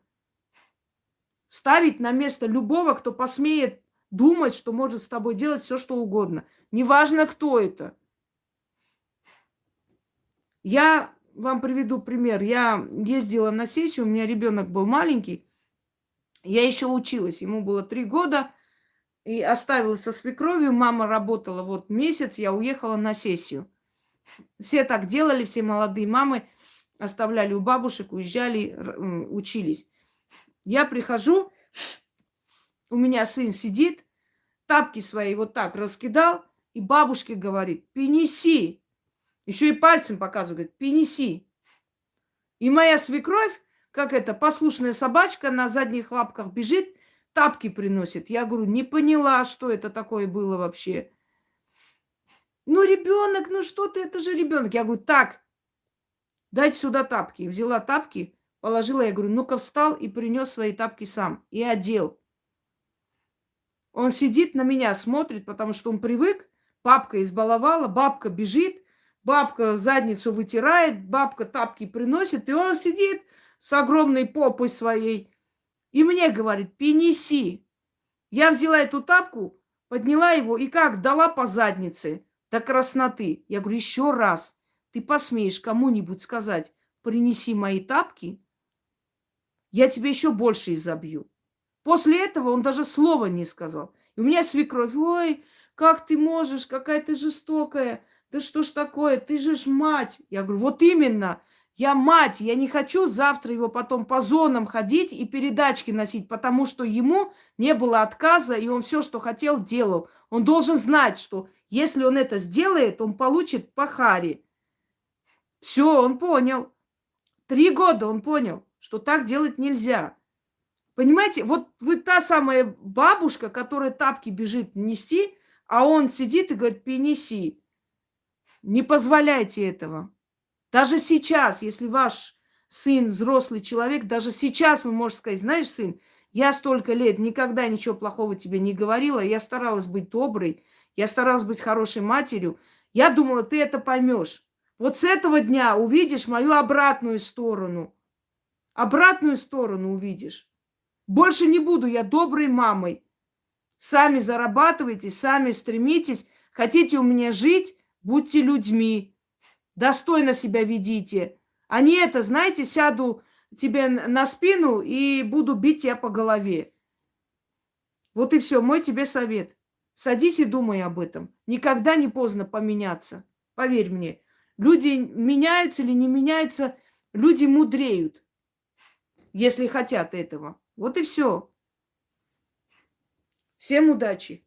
Ставить на место любого, кто посмеет думать, что может с тобой делать все, что угодно. Неважно, кто это. Я вам приведу пример. Я ездила на сессию, у меня ребенок был маленький. Я еще училась, ему было три года и оставила со свекровью. Мама работала вот месяц, я уехала на сессию. Все так делали, все молодые мамы оставляли у бабушек, уезжали, учились. Я прихожу, у меня сын сидит, тапки свои вот так раскидал, и бабушке говорит, принеси. Еще и пальцем показывает, говорит, принеси. И моя свекровь, как это, послушная собачка на задних лапках бежит, тапки приносит. Я говорю, не поняла, что это такое было вообще. Ну, ребенок, ну что ты, это же ребенок. Я говорю, так, дайте сюда тапки. Взяла тапки, положила, я говорю, ну-ка встал и принес свои тапки сам. И одел. Он сидит на меня, смотрит, потому что он привык. Папка избаловала, бабка бежит, бабка задницу вытирает, бабка тапки приносит, и он сидит с огромной попой своей. И мне говорит, принеси. Я взяла эту тапку, подняла его и как, дала по заднице до красноты. Я говорю, еще раз, ты посмеешь кому-нибудь сказать, принеси мои тапки, я тебе еще больше изобью. После этого он даже слова не сказал. И у меня свекровь, ой, как ты можешь, какая ты жестокая, да что ж такое, ты же ж мать. Я говорю, вот именно, я мать, я не хочу завтра его потом по зонам ходить и передачки носить, потому что ему не было отказа, и он все, что хотел, делал. Он должен знать, что если он это сделает, он получит по харе. Все, он понял. Три года он понял, что так делать нельзя. Понимаете, вот вы та самая бабушка, которая тапки бежит нести, а он сидит и говорит, перенеси. Не позволяйте этого. Даже сейчас, если ваш сын взрослый человек, даже сейчас вы можете сказать, знаешь, сын, я столько лет никогда ничего плохого тебе не говорила, я старалась быть доброй, я старалась быть хорошей матерью. Я думала, ты это поймешь. Вот с этого дня увидишь мою обратную сторону. Обратную сторону увидишь. Больше не буду я доброй мамой. Сами зарабатывайте, сами стремитесь. Хотите у меня жить, будьте людьми. Достойно себя ведите. А не это, знаете, сяду тебе на спину и буду бить тебя по голове. Вот и все, мой тебе совет. Садись и думай об этом. Никогда не поздно поменяться. Поверь мне. Люди меняются или не меняются, люди мудреют, если хотят этого. Вот и все. Всем удачи!